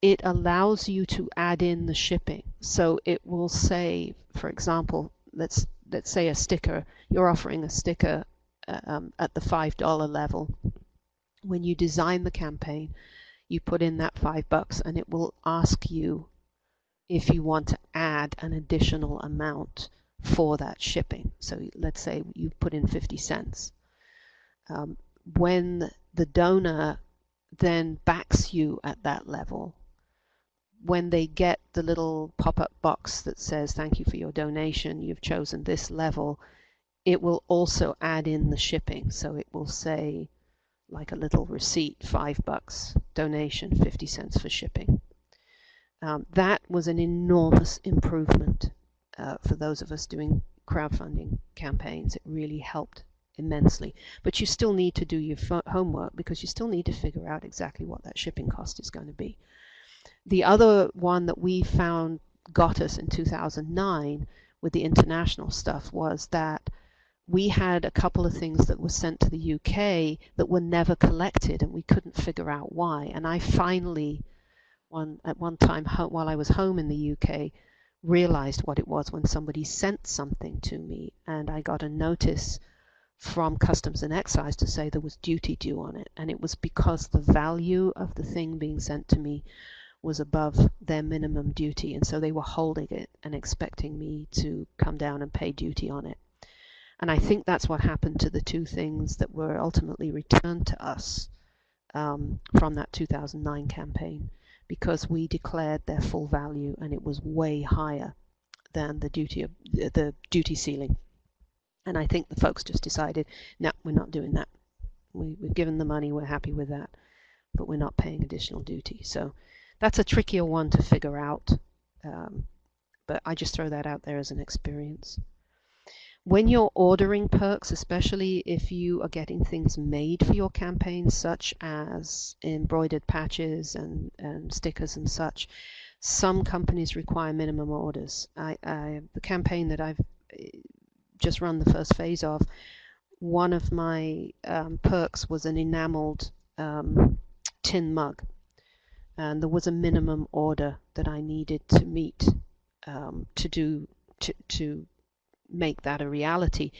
it allows you to add in the shipping. So it will say, for example, let's let's say a sticker. You're offering a sticker uh, um, at the five dollar level. When you design the campaign, you put in that five bucks, and it will ask you if you want to add an additional amount for that shipping. So let's say you put in 50 cents. Um, when the donor then backs you at that level, when they get the little pop-up box that says thank you for your donation, you've chosen this level, it will also add in the shipping. So it will say like a little receipt, five bucks, donation, 50 cents for shipping. Um, that was an enormous improvement uh, for those of us doing crowdfunding campaigns. It really helped immensely. But you still need to do your homework because you still need to figure out exactly what that shipping cost is going to be. The other one that we found got us in 2009 with the international stuff was that we had a couple of things that were sent to the UK that were never collected and we couldn't figure out why. And I finally, one at one time while I was home in the UK, realized what it was when somebody sent something to me and I got a notice from customs and excise to say there was duty due on it and it was because the value of the thing being sent to me was above their minimum duty, and so they were holding it and expecting me to come down and pay duty on it. And I think that's what happened to the two things that were ultimately returned to us um, from that 2009 campaign, because we declared their full value and it was way higher than the duty of, the duty ceiling. And I think the folks just decided, no, we're not doing that. We, we've given the money, we're happy with that, but we're not paying additional duty. So that's a trickier one to figure out. Um, but I just throw that out there as an experience. When you're ordering perks, especially if you are getting things made for your campaign, such as embroidered patches and, and stickers and such, some companies require minimum orders. I, I, the campaign that I've eh, just run the first phase of, one of my um, perks was an enameled um, tin mug. And there was a minimum order that I needed to meet um, to do to, to make that a reality.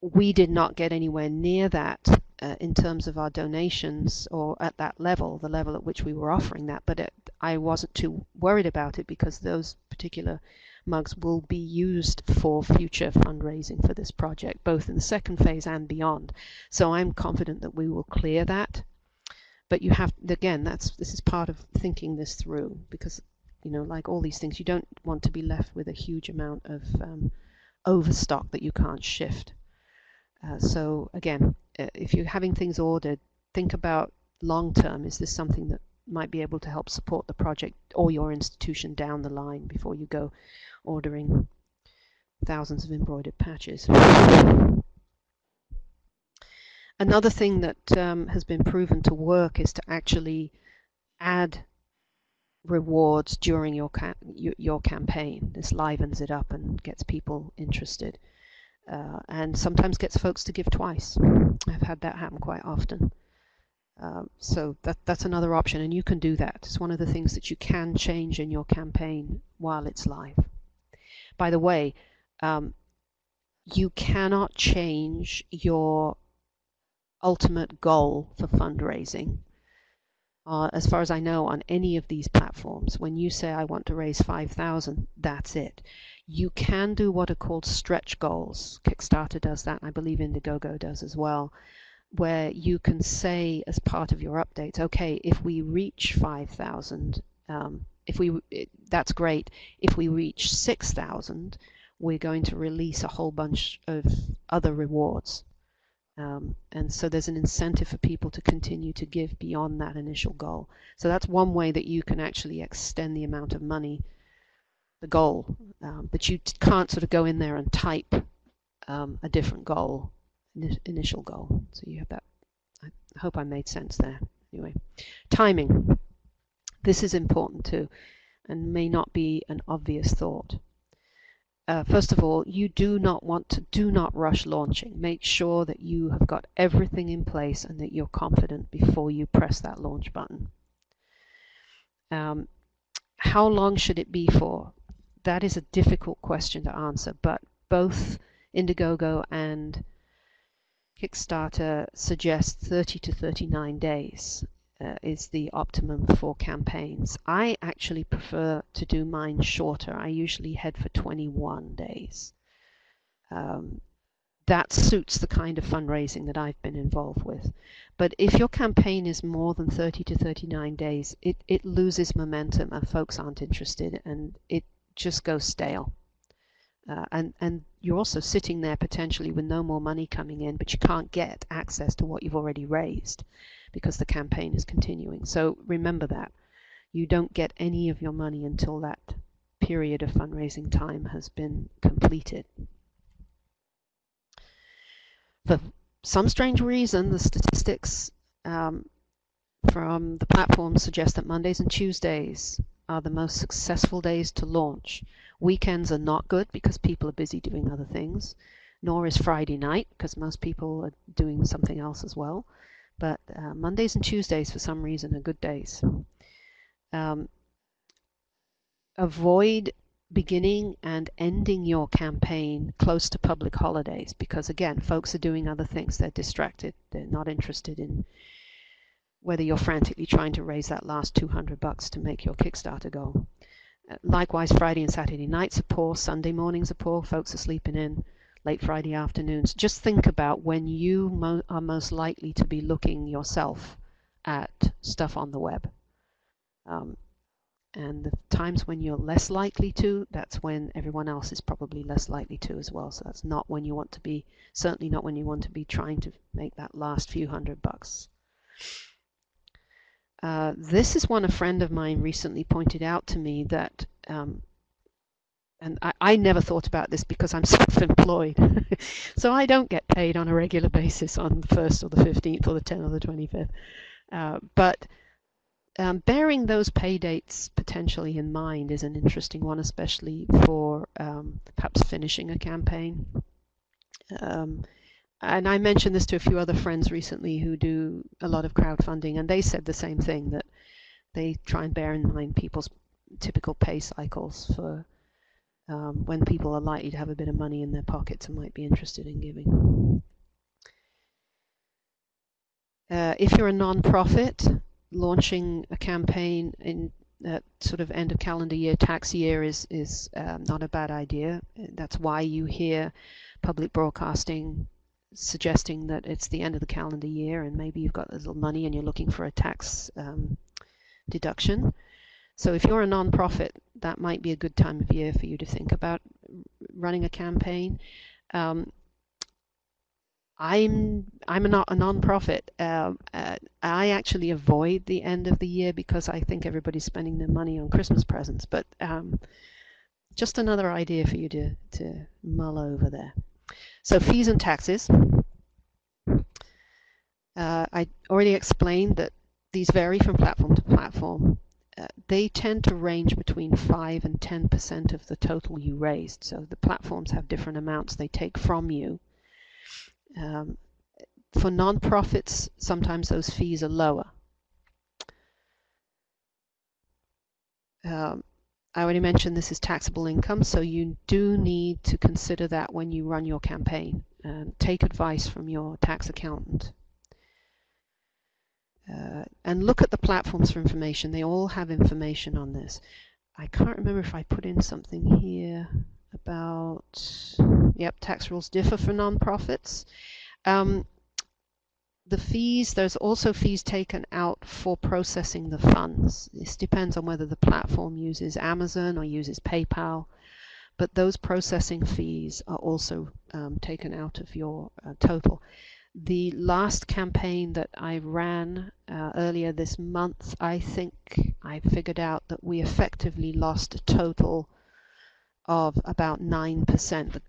We did not get anywhere near that uh, in terms of our donations or at that level, the level at which we were offering that, but it, I wasn't too worried about it because those particular mugs will be used for future fundraising for this project, both in the second phase and beyond. So I'm confident that we will clear that. But you have, again, that's this is part of thinking this through because, you know, like all these things, you don't want to be left with a huge amount of um, overstock that you can't shift. Uh, so again, uh, if you're having things ordered, think about long term. Is this something that might be able to help support the project or your institution down the line before you go ordering thousands of embroidered patches. Another thing that um, has been proven to work is to actually add rewards during your your campaign. This livens it up and gets people interested, uh, and sometimes gets folks to give twice. I've had that happen quite often. Um, so that that's another option, and you can do that. It's one of the things that you can change in your campaign while it's live. By the way, um, you cannot change your ultimate goal for fundraising. Uh, as far as I know, on any of these platforms, when you say I want to raise 5,000, that's it. You can do what are called stretch goals. Kickstarter does that, and I believe Indiegogo does as well, where you can say as part of your updates, okay, if we reach 5,000, um, if we that's great. If we reach 6,000, we're going to release a whole bunch of other rewards. Um, and so there's an incentive for people to continue to give beyond that initial goal. So that's one way that you can actually extend the amount of money, the goal. Um, but you can't sort of go in there and type um, a different goal, initial goal. So you have that. I hope I made sense there. Anyway, timing. This is important too and may not be an obvious thought. Uh, first of all, you do not want to do not rush launching. Make sure that you have got everything in place and that you're confident before you press that launch button. Um, how long should it be for? That is a difficult question to answer, but both Indiegogo and Kickstarter suggest 30 to 39 days uh, is the optimum for campaigns. I actually prefer to do mine shorter. I usually head for 21 days. Um, that suits the kind of fundraising that I've been involved with. But if your campaign is more than 30 to 39 days, it, it loses momentum and folks aren't interested and it just goes stale. Uh, and, and you're also sitting there potentially with no more money coming in, but you can't get access to what you've already raised because the campaign is continuing. So remember that. You don't get any of your money until that period of fundraising time has been completed. For some strange reason, the statistics um, from the platform suggest that Mondays and Tuesdays are the most successful days to launch. Weekends are not good because people are busy doing other things, nor is Friday night because most people are doing something else as well. But uh, Mondays and Tuesdays, for some reason, are good days. Um, avoid beginning and ending your campaign close to public holidays because, again, folks are doing other things. They're distracted. They're not interested in whether you're frantically trying to raise that last 200 bucks to make your Kickstarter goal. Uh, likewise, Friday and Saturday nights are poor. Sunday mornings are poor. Folks are sleeping in late Friday afternoons. Just think about when you mo are most likely to be looking yourself at stuff on the web. Um, and the times when you're less likely to, that's when everyone else is probably less likely to as well. So that's not when you want to be, certainly not when you want to be trying to make that last few hundred bucks. Uh, this is one a friend of mine recently pointed out to me that, um, and I, I never thought about this because I'm self-employed, so I don't get paid on a regular basis on the 1st or the 15th or the 10th or the 25th. Uh, but um, bearing those pay dates potentially in mind is an interesting one, especially for um, perhaps finishing a campaign. Um, and I mentioned this to a few other friends recently who do a lot of crowdfunding, and they said the same thing that they try and bear in mind people's typical pay cycles for um, when people are likely to have a bit of money in their pockets and might be interested in giving. Uh, if you're a non-profit, launching a campaign in that sort of end of calendar year tax year is is um, not a bad idea. That's why you hear public broadcasting suggesting that it's the end of the calendar year and maybe you've got a little money and you're looking for a tax um, deduction. So if you're a non-profit, that might be a good time of year for you to think about running a campaign. Um, I'm I'm a not a non-profit. Uh, uh, I actually avoid the end of the year because I think everybody's spending their money on Christmas presents. But um, just another idea for you to to mull over there. So fees and taxes. Uh, I already explained that these vary from platform to platform. Uh, they tend to range between 5 and 10% of the total you raised. So the platforms have different amounts they take from you. Um, for nonprofits, sometimes those fees are lower. Um, I already mentioned this is taxable income, so you do need to consider that when you run your campaign. and take advice from your tax accountant. Uh, and look at the platforms for information. They all have information on this. I can't remember if I put in something here about, yep, tax rules differ for nonprofits. Um, the fees, there's also fees taken out for processing the funds. This depends on whether the platform uses Amazon or uses PayPal, but those processing fees are also um, taken out of your uh, total. The last campaign that I ran uh, earlier this month, I think I figured out that we effectively lost a total of about 9%.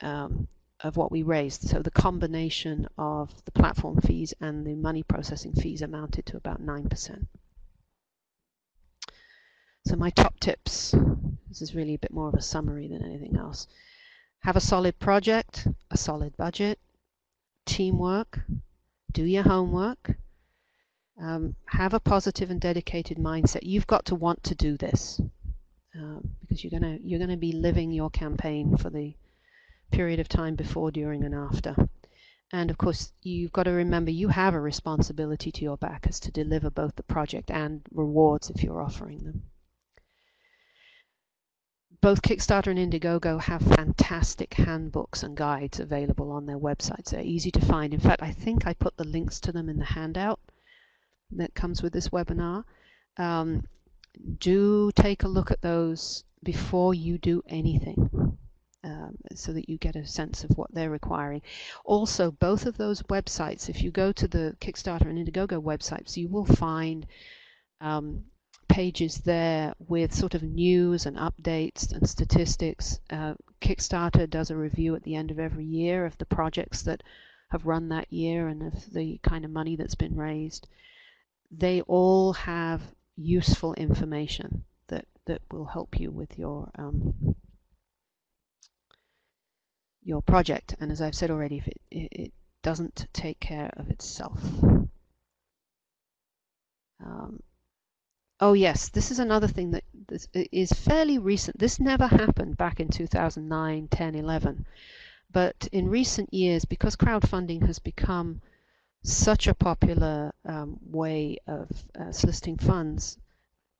Um, of what we raised. So the combination of the platform fees and the money processing fees amounted to about 9%. So my top tips, this is really a bit more of a summary than anything else. Have a solid project, a solid budget, teamwork, do your homework, um, have a positive and dedicated mindset. You've got to want to do this um, because you're gonna you're gonna be living your campaign for the period of time before, during, and after. And of course, you've got to remember you have a responsibility to your backers to deliver both the project and rewards if you're offering them. Both Kickstarter and Indiegogo have fantastic handbooks and guides available on their websites. They're easy to find. In fact, I think I put the links to them in the handout that comes with this webinar. Um, do take a look at those before you do anything um, so that you get a sense of what they're requiring. Also, both of those websites, if you go to the Kickstarter and Indiegogo websites, you will find um, pages there with sort of news and updates and statistics. Uh, Kickstarter does a review at the end of every year of the projects that have run that year and of the kind of money that's been raised. They all have useful information that, that will help you with your um, your project. And as I've said already, if it, it doesn't take care of itself. Um, oh yes, this is another thing that is fairly recent. This never happened back in 2009, 10, 11. But in recent years, because crowdfunding has become such a popular um, way of uh, soliciting funds,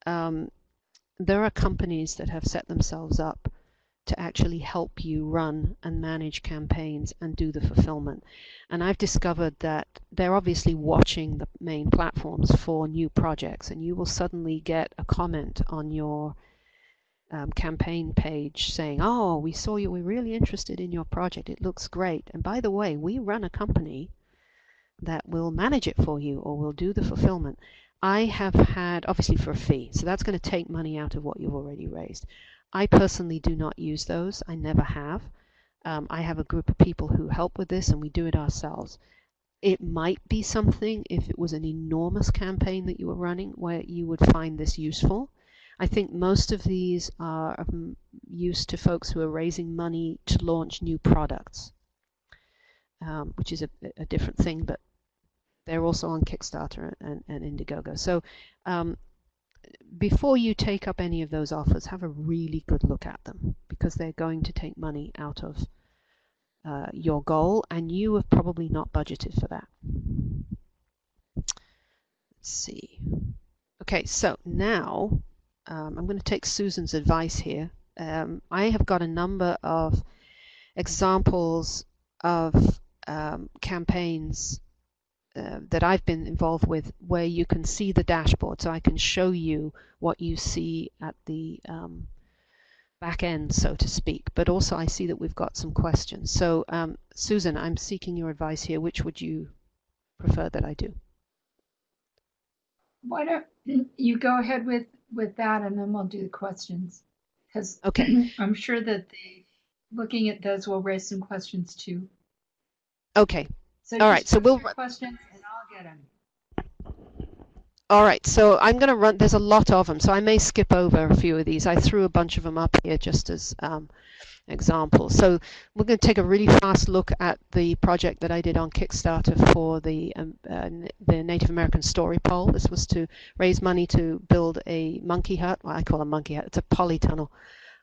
um, there are companies that have set themselves up to actually help you run and manage campaigns and do the fulfillment. And I've discovered that they're obviously watching the main platforms for new projects, and you will suddenly get a comment on your um, campaign page saying, Oh, we saw you, we're really interested in your project, it looks great. And by the way, we run a company that will manage it for you or will do the fulfillment. I have had, obviously for a fee, so that's going to take money out of what you've already raised. I personally do not use those. I never have. Um, I have a group of people who help with this and we do it ourselves. It might be something if it was an enormous campaign that you were running where you would find this useful. I think most of these are of use to folks who are raising money to launch new products, um, which is a, a, different thing, but they're also on Kickstarter and, and Indiegogo. So um, before you take up any of those offers, have a really good look at them because they're going to take money out of uh, your goal, and you have probably not budgeted for that. Let's see. Okay, so now um, I'm going to take Susan's advice here. Um, I have got a number of examples of um, campaigns uh, that I've been involved with where you can see the dashboard. So I can show you what you see at the um, back end, so to speak. But also I see that we've got some questions. So um, Susan, I'm seeking your advice here. Which would you prefer that I do? Why don't you go ahead with with that, and then we'll do the questions. Because okay, I'm sure that the looking at those will raise some questions too. Okay. So all right. So we'll questions, get them. All right, so I'm going to run, there's a lot of them, so I may skip over a few of these. I threw a bunch of them up here just as um, examples. So we're going to take a really fast look at the project that I did on Kickstarter for the, um, uh, the Native American Story Pole. This was to raise money to build a monkey hut, well, I call a monkey hut, it's a polytunnel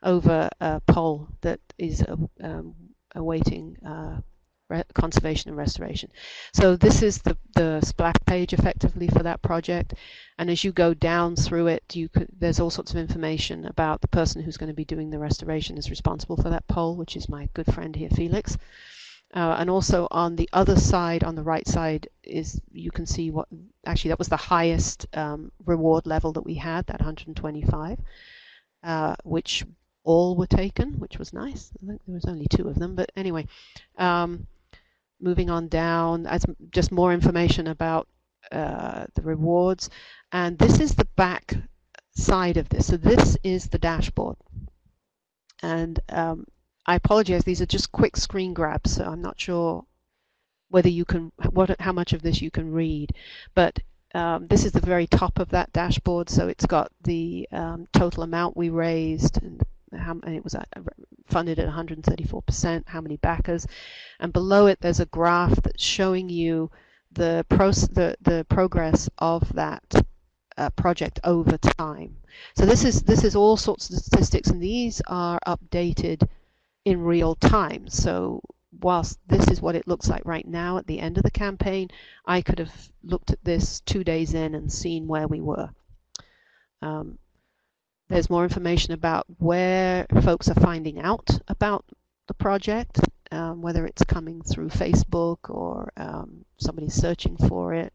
over a pole that is uh, um, awaiting uh, conservation and restoration. So this is the, the splash page effectively for that project. And as you go down through it, you could, there's all sorts of information about the person who's going to be doing the restoration is responsible for that pole, which is my good friend here, Felix. Uh, and also on the other side, on the right side, is you can see what actually that was the highest um, reward level that we had, that 125, uh, which all were taken, which was nice. I think there was only two of them, but anyway. Um, moving on down as just more information about uh, the rewards. And this is the back side of this. So this is the dashboard. And um, I apologize, these are just quick screen grabs, so I'm not sure whether you can, what, how much of this you can read. But um, this is the very top of that dashboard, so it's got the um, total amount we raised and how and it was uh, funded at 134%, how many backers, and below it there's a graph that's showing you the, the, the progress of that uh, project over time. So this is this is all sorts of statistics, and these are updated in real time. So whilst this is what it looks like right now at the end of the campaign, I could have looked at this two days in and seen where we were. Um, there's more information about where folks are finding out about the project, um, whether it's coming through Facebook or um, somebody searching for it,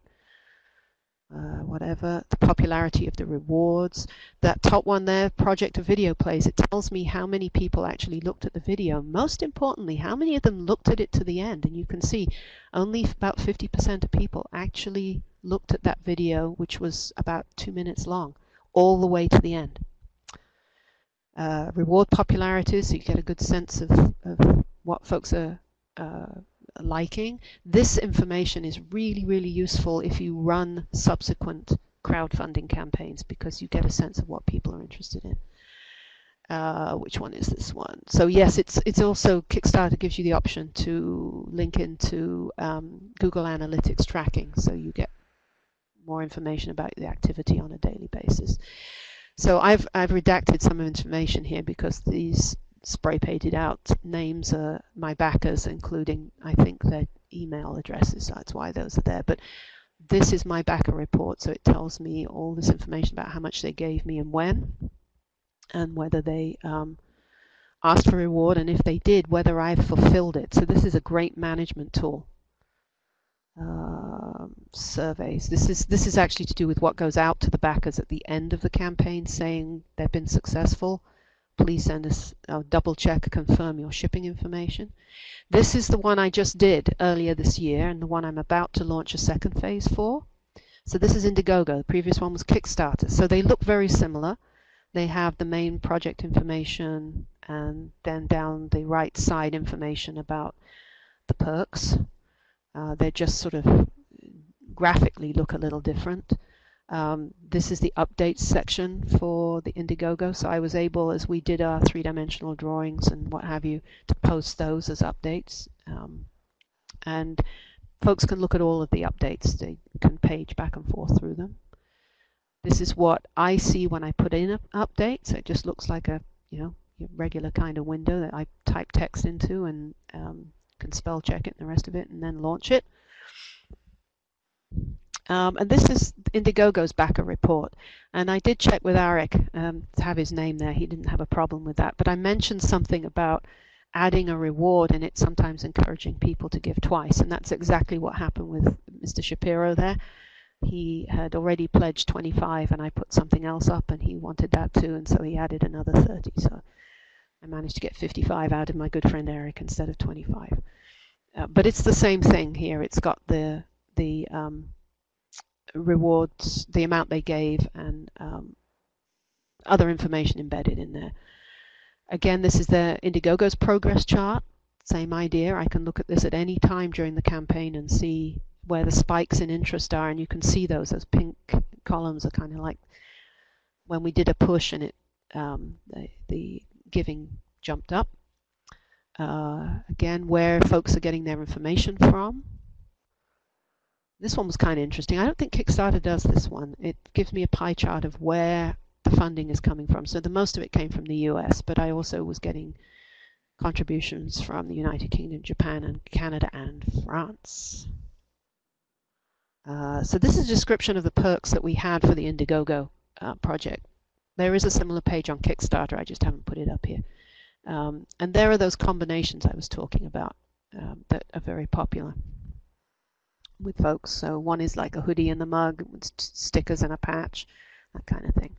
uh, whatever, the popularity of the rewards. That top one there, project of video plays, it tells me how many people actually looked at the video. Most importantly, how many of them looked at it to the end. And you can see only about 50% of people actually looked at that video, which was about two minutes long, all the way to the end uh, reward popularity so you get a good sense of, of what folks are uh, liking. This information is really, really useful if you run subsequent crowdfunding campaigns because you get a sense of what people are interested in. Uh, which one is this one? So yes, it's it's also Kickstarter gives you the option to link into um, Google Analytics tracking, so you get more information about the activity on a daily basis. So I've, I've redacted some information here because these spray painted out names are my backers, including, I think, their email addresses. That's why those are there. But this is my backer report, so it tells me all this information about how much they gave me and when, and whether they um, asked for reward, and if they did, whether I've fulfilled it. So this is a great management tool um, surveys. This is this is actually to do with what goes out to the backers at the end of the campaign, saying they've been successful. Please send us uh, double check, confirm your shipping information. This is the one I just did earlier this year, and the one I'm about to launch a second phase for. So this is Indiegogo. The previous one was Kickstarter. So they look very similar. They have the main project information and then down the right side information about the perks. Uh, they just sort of graphically look a little different. Um, this is the updates section for the Indiegogo. So I was able, as we did our three-dimensional drawings and what have you, to post those as updates. Um, and folks can look at all of the updates. They can page back and forth through them. This is what I see when I put in an update. So It just looks like a you know regular kind of window that I type text into and um, can spell check it and the rest of it and then launch it. Um, and this is Indiegogo's backer report. And I did check with Eric um, to have his name there. He didn't have a problem with that. But I mentioned something about adding a reward and it sometimes encouraging people to give twice. And that's exactly what happened with Mr. Shapiro there. He had already pledged 25 and I put something else up and he wanted that too. And so he added another 30. So I managed to get 55 out of my good friend Eric instead of 25. Uh, but it's the same thing here. It's got the the um, rewards, the amount they gave, and um, other information embedded in there. Again, this is the Indiegogo's progress chart. Same idea. I can look at this at any time during the campaign and see where the spikes in interest are, and you can see those. Those pink columns are kind of like when we did a push and it um, the, the giving jumped up. Uh, again, where folks are getting their information from. This one was kind of interesting. I don't think Kickstarter does this one. It gives me a pie chart of where the funding is coming from. So the most of it came from the US, but I also was getting contributions from the United Kingdom, Japan, and Canada, and France. Uh, so this is a description of the perks that we had for the Indiegogo uh, project. There is a similar page on Kickstarter, I just haven't put it up here. Um, and there are those combinations I was talking about um, that are very popular with folks. So one is like a hoodie and the mug stickers and a patch, that kind of thing.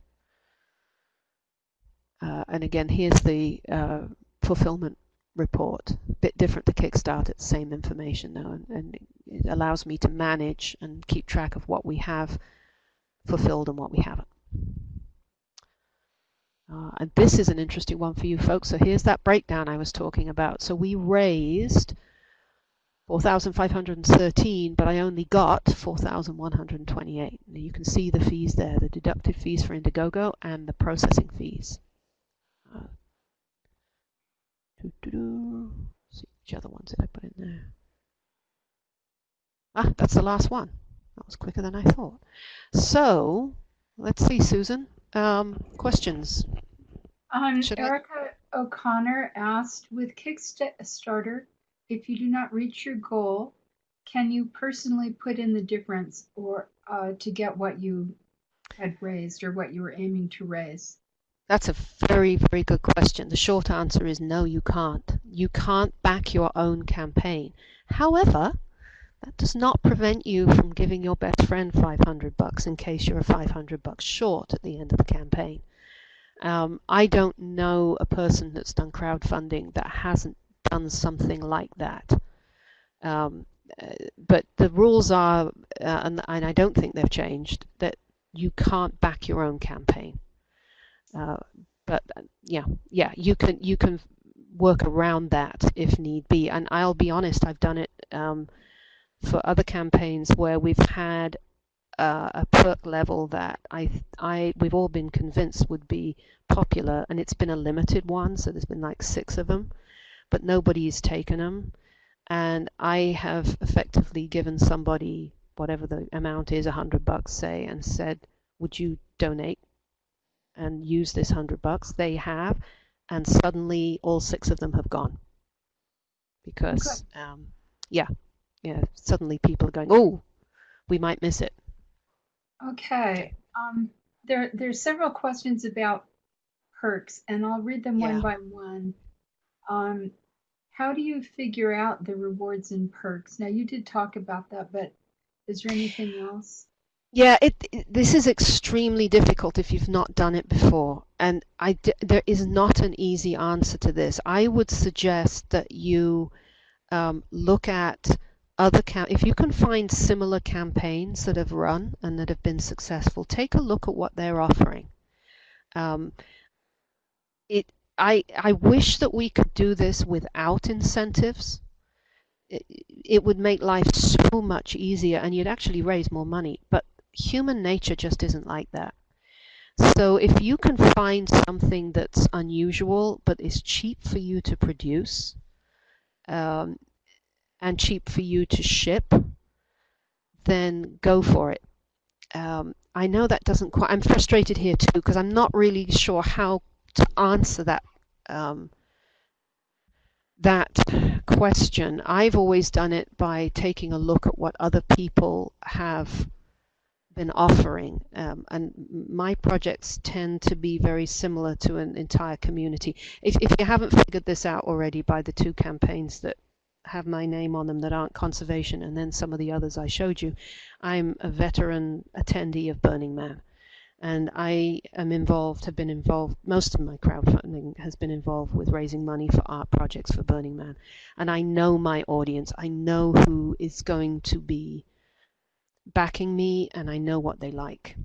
Uh, and again, here's the uh, fulfillment report. A bit different to Kickstarter, same information though, and, and, it allows me to manage and keep track of what we have fulfilled and what we haven't. Uh, and this is an interesting one for you folks. So here's that breakdown I was talking about. So we raised 4,513, but I only got 4,128. You can see the fees there, the deductive fees for Indiegogo and the processing fees. Uh, doo -doo -doo. see which other ones did I put in there. Ah, that's the last one. That was quicker than I thought. So, let's see, Susan. Um, questions? Um, Erica I... O'Connor asked, with Kickstarter, if you do not reach your goal, can you personally put in the difference or uh, to get what you had raised or what you were aiming to raise? That's a very, very good question. The short answer is no, you can't. You can't back your own campaign. However, that does not prevent you from giving your best friend 500 bucks in case you're 500 bucks short at the end of the campaign. Um, I don't know a person that's done crowdfunding that hasn't done something like that. Um, uh, but the rules are, uh, and, and, I don't think they've changed, that you can't back your own campaign. Uh, but uh, yeah, yeah, you can you can work around that if need be. And I'll be honest, I've done it um, for other campaigns where we've had uh, a perk level that I, I, we've all been convinced would be popular, and it's been a limited one. So there's been like six of them, but nobody's taken them. And I have effectively given somebody whatever the amount is, a hundred bucks, say, and said, "Would you donate and use this hundred bucks?" They have, and suddenly all six of them have gone because, okay. um, yeah, yeah, suddenly people are going, "Oh, we might miss it." Okay. Um, there, there's several questions about perks, and I'll read them yeah. one by one. Um, how do you figure out the rewards and perks? Now, you did talk about that, but is there anything else? Yeah, it, it, this is extremely difficult if you've not done it before, and I there is not an easy answer to this. I would suggest that you um, look at other cam if you can find similar campaigns that have run and that have been successful, take a look at what they're offering. Um, it I I wish that we could do this without incentives. It, it would make life so much easier and you'd actually raise more money. But human nature just isn't like that. So if you can find something that's unusual but is cheap for you to produce um, and cheap for you to ship, then go for it. Um, I know that doesn't quite. I'm frustrated here too because I'm not really sure how to answer that um, that question. I've always done it by taking a look at what other people have been offering. Um, and my projects tend to be very similar to an entire community. If, if you haven't figured this out already by the two campaigns that have my name on them that aren't conservation and then some of the others I showed you, I'm a veteran attendee of Burning Man. And I am involved, have been involved, most of my crowdfunding has been involved with raising money for art projects for Burning Man. And I know my audience. I know who is going to be backing me and I know what they like.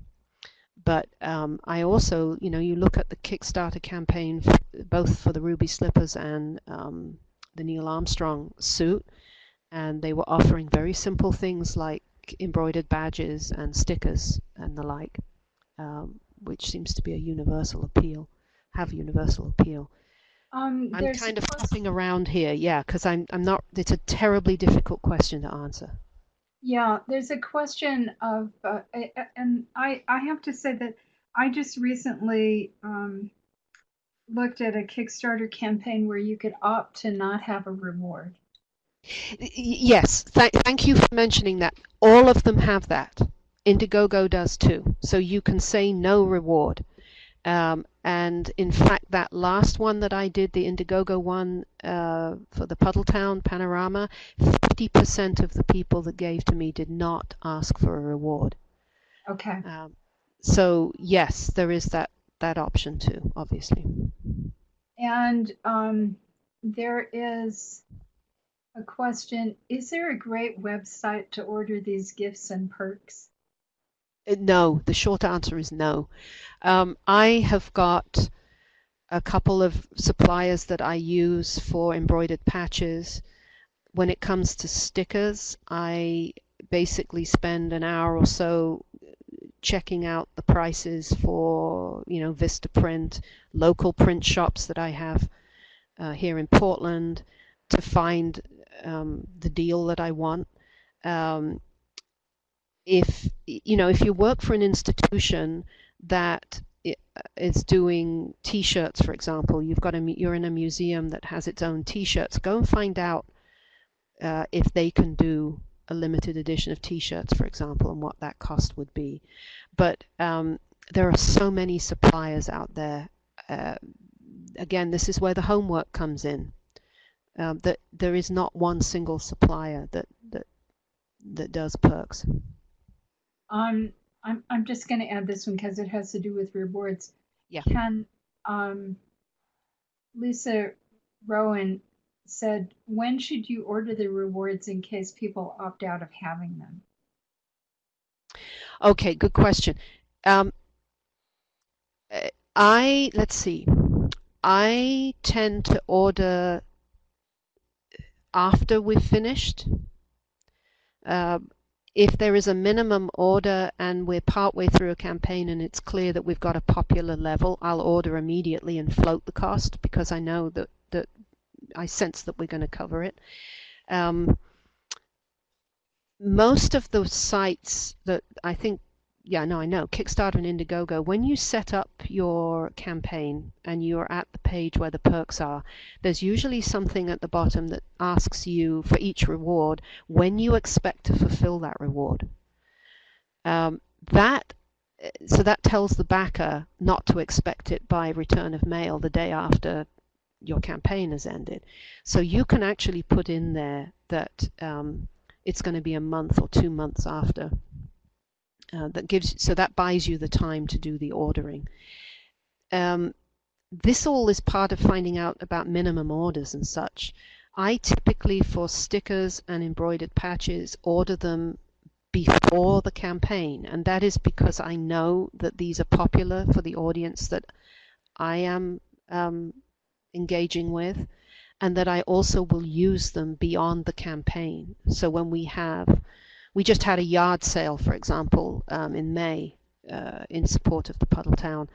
But um, I also, you know, you look at the Kickstarter campaign, both for the Ruby Slippers and um, the Neil Armstrong suit, and they were offering very simple things like embroidered badges and stickers and the like, um, which seems to be a universal appeal, have universal appeal. Um, I'm kind of hopping around here, yeah, because I'm I'm not. It's a terribly difficult question to answer. Yeah, there's a question of, uh, and I, I have to say that I just recently um, looked at a Kickstarter campaign where you could opt to not have a reward. Yes, th- thank you for mentioning that. All of them have that. Indiegogo does too. So you can say no reward. Um, and in fact, that last one that I did, the Indiegogo one uh, for the Puddletown panorama, 50% of the people that gave to me did not ask for a reward. Okay. Um, so yes, there is that that option too, obviously. And um, there is a question Is there a great website to order these gifts and perks? Uh, No, the short answer is no. Um, I have got a couple of suppliers that I use for embroidered patches. When it comes to stickers, I basically spend an hour or so checking out the prices for, you know, Vistaprint, local print shops that I have uh, here in Portland to find um, the deal that I want. Um, if you know if you work for an institution that is doing t-shirts for example you've got a you're in a museum that has its own t-shirts go and find out uh, if they can do a limited edition of t-shirts for example and what that cost would be but um, there are so many suppliers out there uh, again this is where the homework comes in um, that there is not one single supplier that that that does perks Um, I'm, I'm just going to add this one because it has to do with rewards. Yeah. Can um, Lisa Rowan said, when should you order the rewards in case people opt out of having them? Okay, good question. Um, uh, I let's see. I tend to order after we've finished. Um, if there is a minimum order and we're partway through a campaign and it's clear that we've got a popular level, I'll order immediately and float the cost because I know that that I sense that we're going to cover it. Um, most of the sites that I think, yeah, no, I know, Kickstarter and Indiegogo, when you set up your campaign and you're at the page where the perks are, there's usually something at the bottom that asks you for each reward when you expect to fulfill that reward. Um, that so that tells the backer not to expect it by return of mail the day after your campaign has ended. So you can actually put in there that um, it's going to be a month or two months after. Uh, that gives so that buys you the time to do the ordering. Um, this all is part of finding out about minimum orders and such. I typically, for stickers and embroidered patches, order them before the campaign, and that is because I know that these are popular for the audience that I am um, engaging with, and that I also will use them beyond the campaign. So when we have, we just had a yard sale, for example, um, in May uh, in support of the Puddletown,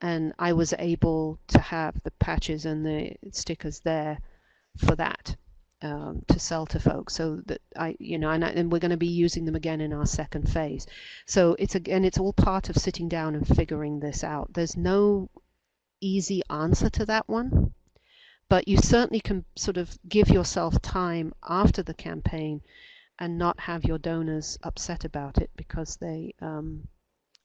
and I was able to have the patches and the stickers there for that um, to sell to folks. So that I, you know, and, I, and we're going to be using them again in our second phase. So it's again, it's all part of sitting down and figuring this out. There's no easy answer to that one, but you certainly can sort of give yourself time after the campaign and not have your donors upset about it because they um,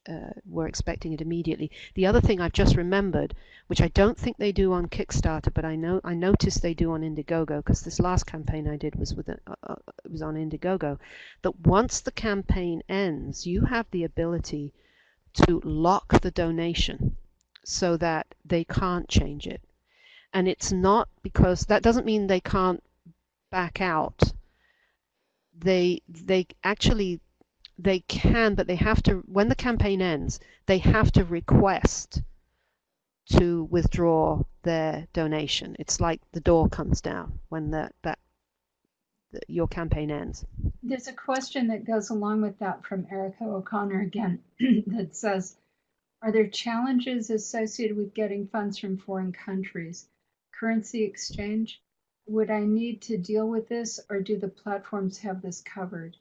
uh, were expecting it immediately. The other thing I've just remembered, which I don't think they do on Kickstarter, but I know I noticed they do on Indiegogo because this last campaign I did was with a, uh, was on Indiegogo, that once the campaign ends, you have the ability to lock the donation so that they can't change it. And it's not because that doesn't mean they can't back out. They they actually they can, but they have to, when the campaign ends, they have to request to withdraw their donation. It's like the door comes down when that, that your campaign ends. There's a question that goes along with that from Erica O'Connor again that says, are there challenges associated with getting funds from foreign countries? Currency exchange? Would I need to deal with this or do the platforms have this covered?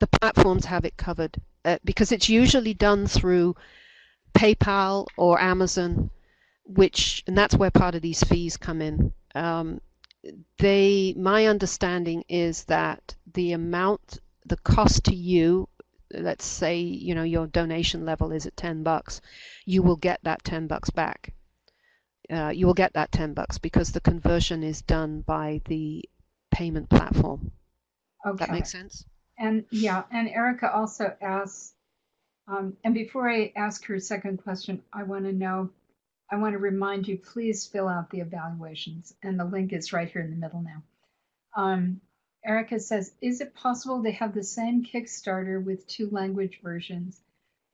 the platforms have it covered uh, because it's usually done through PayPal or Amazon, which and that's where part of these fees come in. Um, they, my understanding is that the amount, the cost to you, let's say you know your donation level is at ten bucks, you will get that ten bucks back. Uh, you will get that ten bucks because the conversion is done by the payment platform. Okay. That makes sense. And yeah, and Erica also asks, um, and before I ask her second question, I want to know, I want to remind you, please fill out the evaluations. And the link is right here in the middle now. Um, Erica says, is it possible to have the same Kickstarter with two language versions?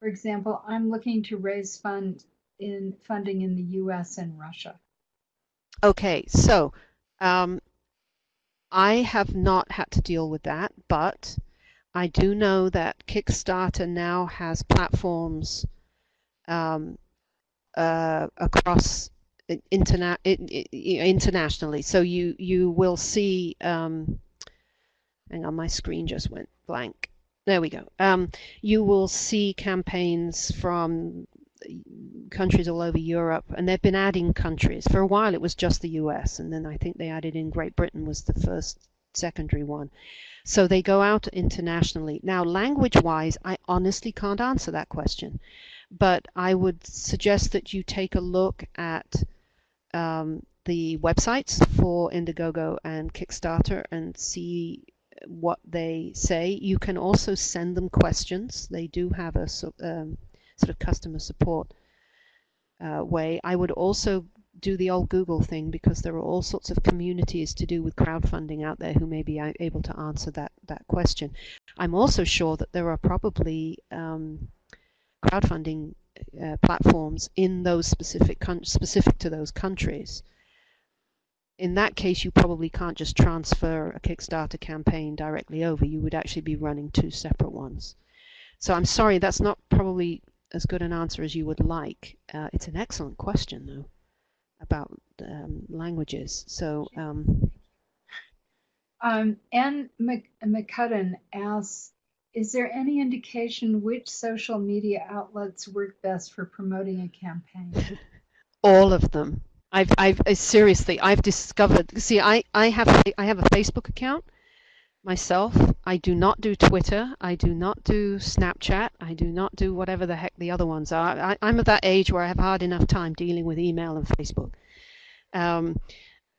For example, I'm looking to raise fund in funding in the US and Russia. Okay, so um, I have not had to deal with that, but I do know that Kickstarter now has platforms um, uh, across interna- internationally. So you you will see. Um, hang on, my screen just went blank. There we go. Um, you will see campaigns from countries all over Europe, and they've been adding countries. For a while, it was just the U.S., and then I think they added in Great Britain was the first secondary one. So they go out internationally. Now, language wise, I honestly can't answer that question, but I would suggest that you take a look at um, the websites for Indiegogo and Kickstarter and see what they say. You can also send them questions. They do have a um, sort of customer support uh, way. I would also do the old Google thing because there are all sorts of communities to do with crowdfunding out there who may be able to answer that, that question. I'm also sure that there are probably um, crowdfunding uh, platforms in those specific specific to those countries. In that case, you probably can't just transfer a Kickstarter campaign directly over. You would actually be running two separate ones. So I'm sorry, that's not probably as good an answer as you would like. Uh, it's an excellent question, though about um, languages. So. Um, um, Anne McCudden asks, is there any indication which social media outlets work best for promoting a campaign? All of them. I've, I've seriously, I've discovered. See, I, I have, I have a Facebook account myself. I do not do Twitter. I do not do Snapchat. I do not do whatever the heck the other ones are. I, am at that age where I have hard enough time dealing with email and Facebook. Um,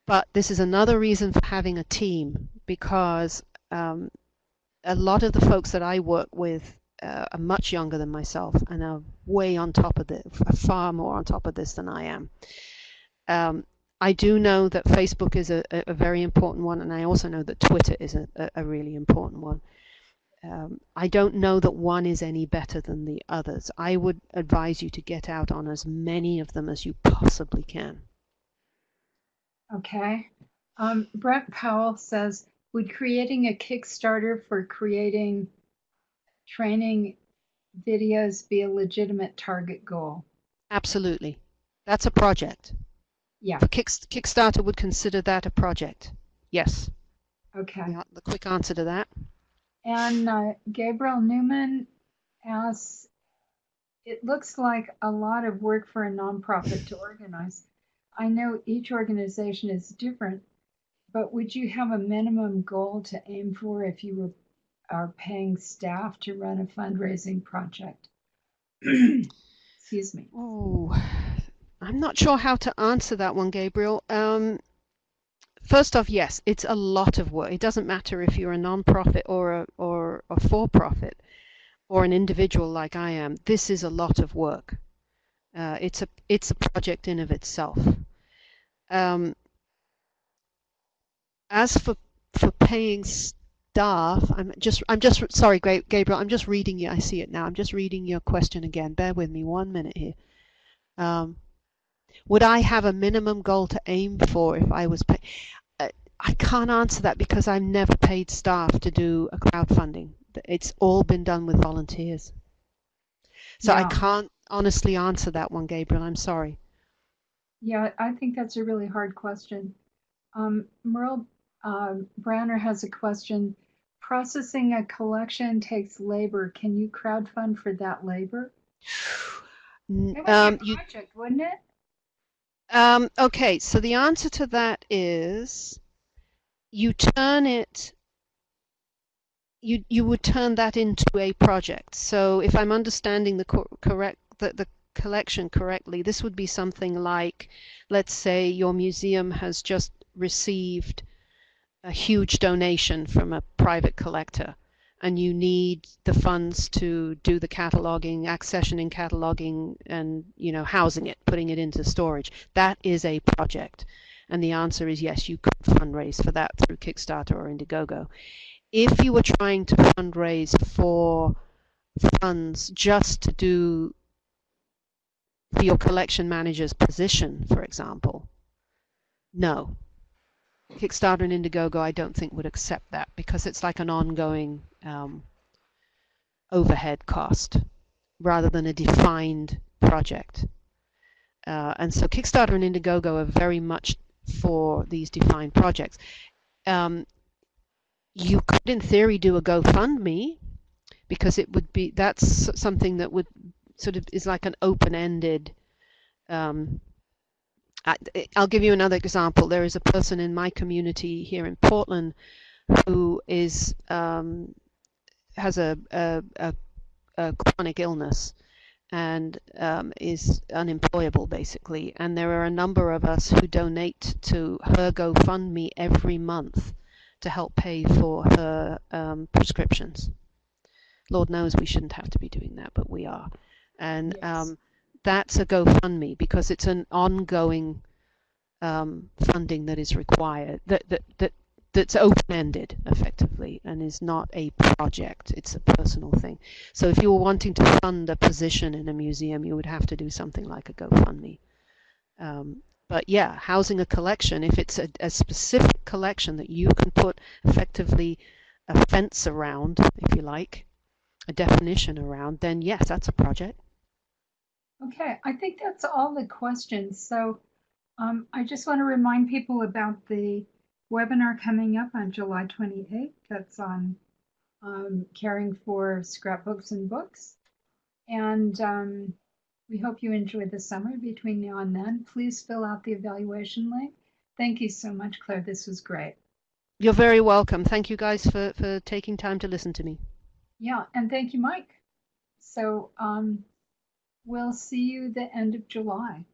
but this is another reason for having a team because um, a lot of the folks that I work with uh, are much younger than myself and are way on top of this, far more on top of this than I am. Um, I do know that Facebook is a, a, very important one, and I also know that Twitter is a, a, a really important one. Um, I don't know that one is any better than the others. I would advise you to get out on as many of them as you possibly can. Okay. Um, Brent Powell says, would creating a Kickstarter for creating training videos be a legitimate target goal? Absolutely. That's a project. Yeah. Kickstarter would consider that a project. Yes. Okay. The, the quick answer to that. And uh, Gabriel Newman asks, it looks like a lot of work for a nonprofit to organize. I know each organization is different, but would you have a minimum goal to aim for if you were are paying staff to run a fundraising project? Excuse me. Oh, I'm not sure how to answer that one, Gabriel. Um, first off, yes, it's a lot of work. It doesn't matter if you're a non-profit or a or a for-profit or an individual like I am. This is a lot of work. Uh, it's a it's a project in of itself. Um, as for for paying staff, I'm just I'm just sorry, Gabriel. I'm just reading you. I see it now. I'm just reading your question again. Bear with me one minute here. Um, would I have a minimum goal to aim for if I was pay? Uh, I can't answer that because I've never paid staff to do a crowdfunding. It's all been done with volunteers. So yeah. I can't honestly answer that one, Gabriel. I'm sorry. Yeah, I think that's a really hard question. Um, Merle uh, Branner has a question. Processing a collection takes labor. Can you crowdfund for that labor? It would um, be a project, you, wouldn't it? Um, okay, so the answer to that is you turn it you you would turn that into a project. So if I'm understanding the co correct the, the collection correctly, this would be something like, let's say your museum has just received a huge donation from a private collector and you need the funds to do the cataloging, accessioning cataloging and you know housing it, putting it into storage. That is a project. And the answer is yes, you could fundraise for that through Kickstarter or Indiegogo. If you were trying to fundraise for funds just to do for your collection manager's position, for example, no, Kickstarter and Indiegogo, I don't think would accept that because it's like an ongoing um, overhead cost rather than a defined project. Uh, and so Kickstarter and Indiegogo are very much for these defined projects. Um, you could, in theory, do a GoFundMe because it would be that's something that would sort of is like an open-ended um, I'll give you another example. There is a person in my community here in Portland who is um, has a, a, a, a, chronic illness and um, is unemployable basically. And there are a number of us who donate to her GoFundMe every month to help pay for her um, prescriptions. Lord knows we shouldn't have to be doing that, but we are. And yes. That's a GoFundMe because it's an ongoing um, funding that is required that that that that's open-ended effectively and is not a project it's a personal thing. So if you were wanting to fund a position in a museum you would have to do something like a GoFundMe. Um, but yeah housing a collection if it's a, a specific collection that you can put effectively a fence around if you like a definition around then yes that's a project Okay, I think that's all the questions. So um, I just want to remind people about the webinar coming up on July 28th. That's on um, caring for scrapbooks and books. And um, we hope you enjoy the summer between now and then. Please fill out the evaluation link. Thank you so much, Claire. This was great. You're very welcome. Thank you guys for, for taking time to listen to me. Yeah, and thank you, Mike. So um, We'll see you the end of July.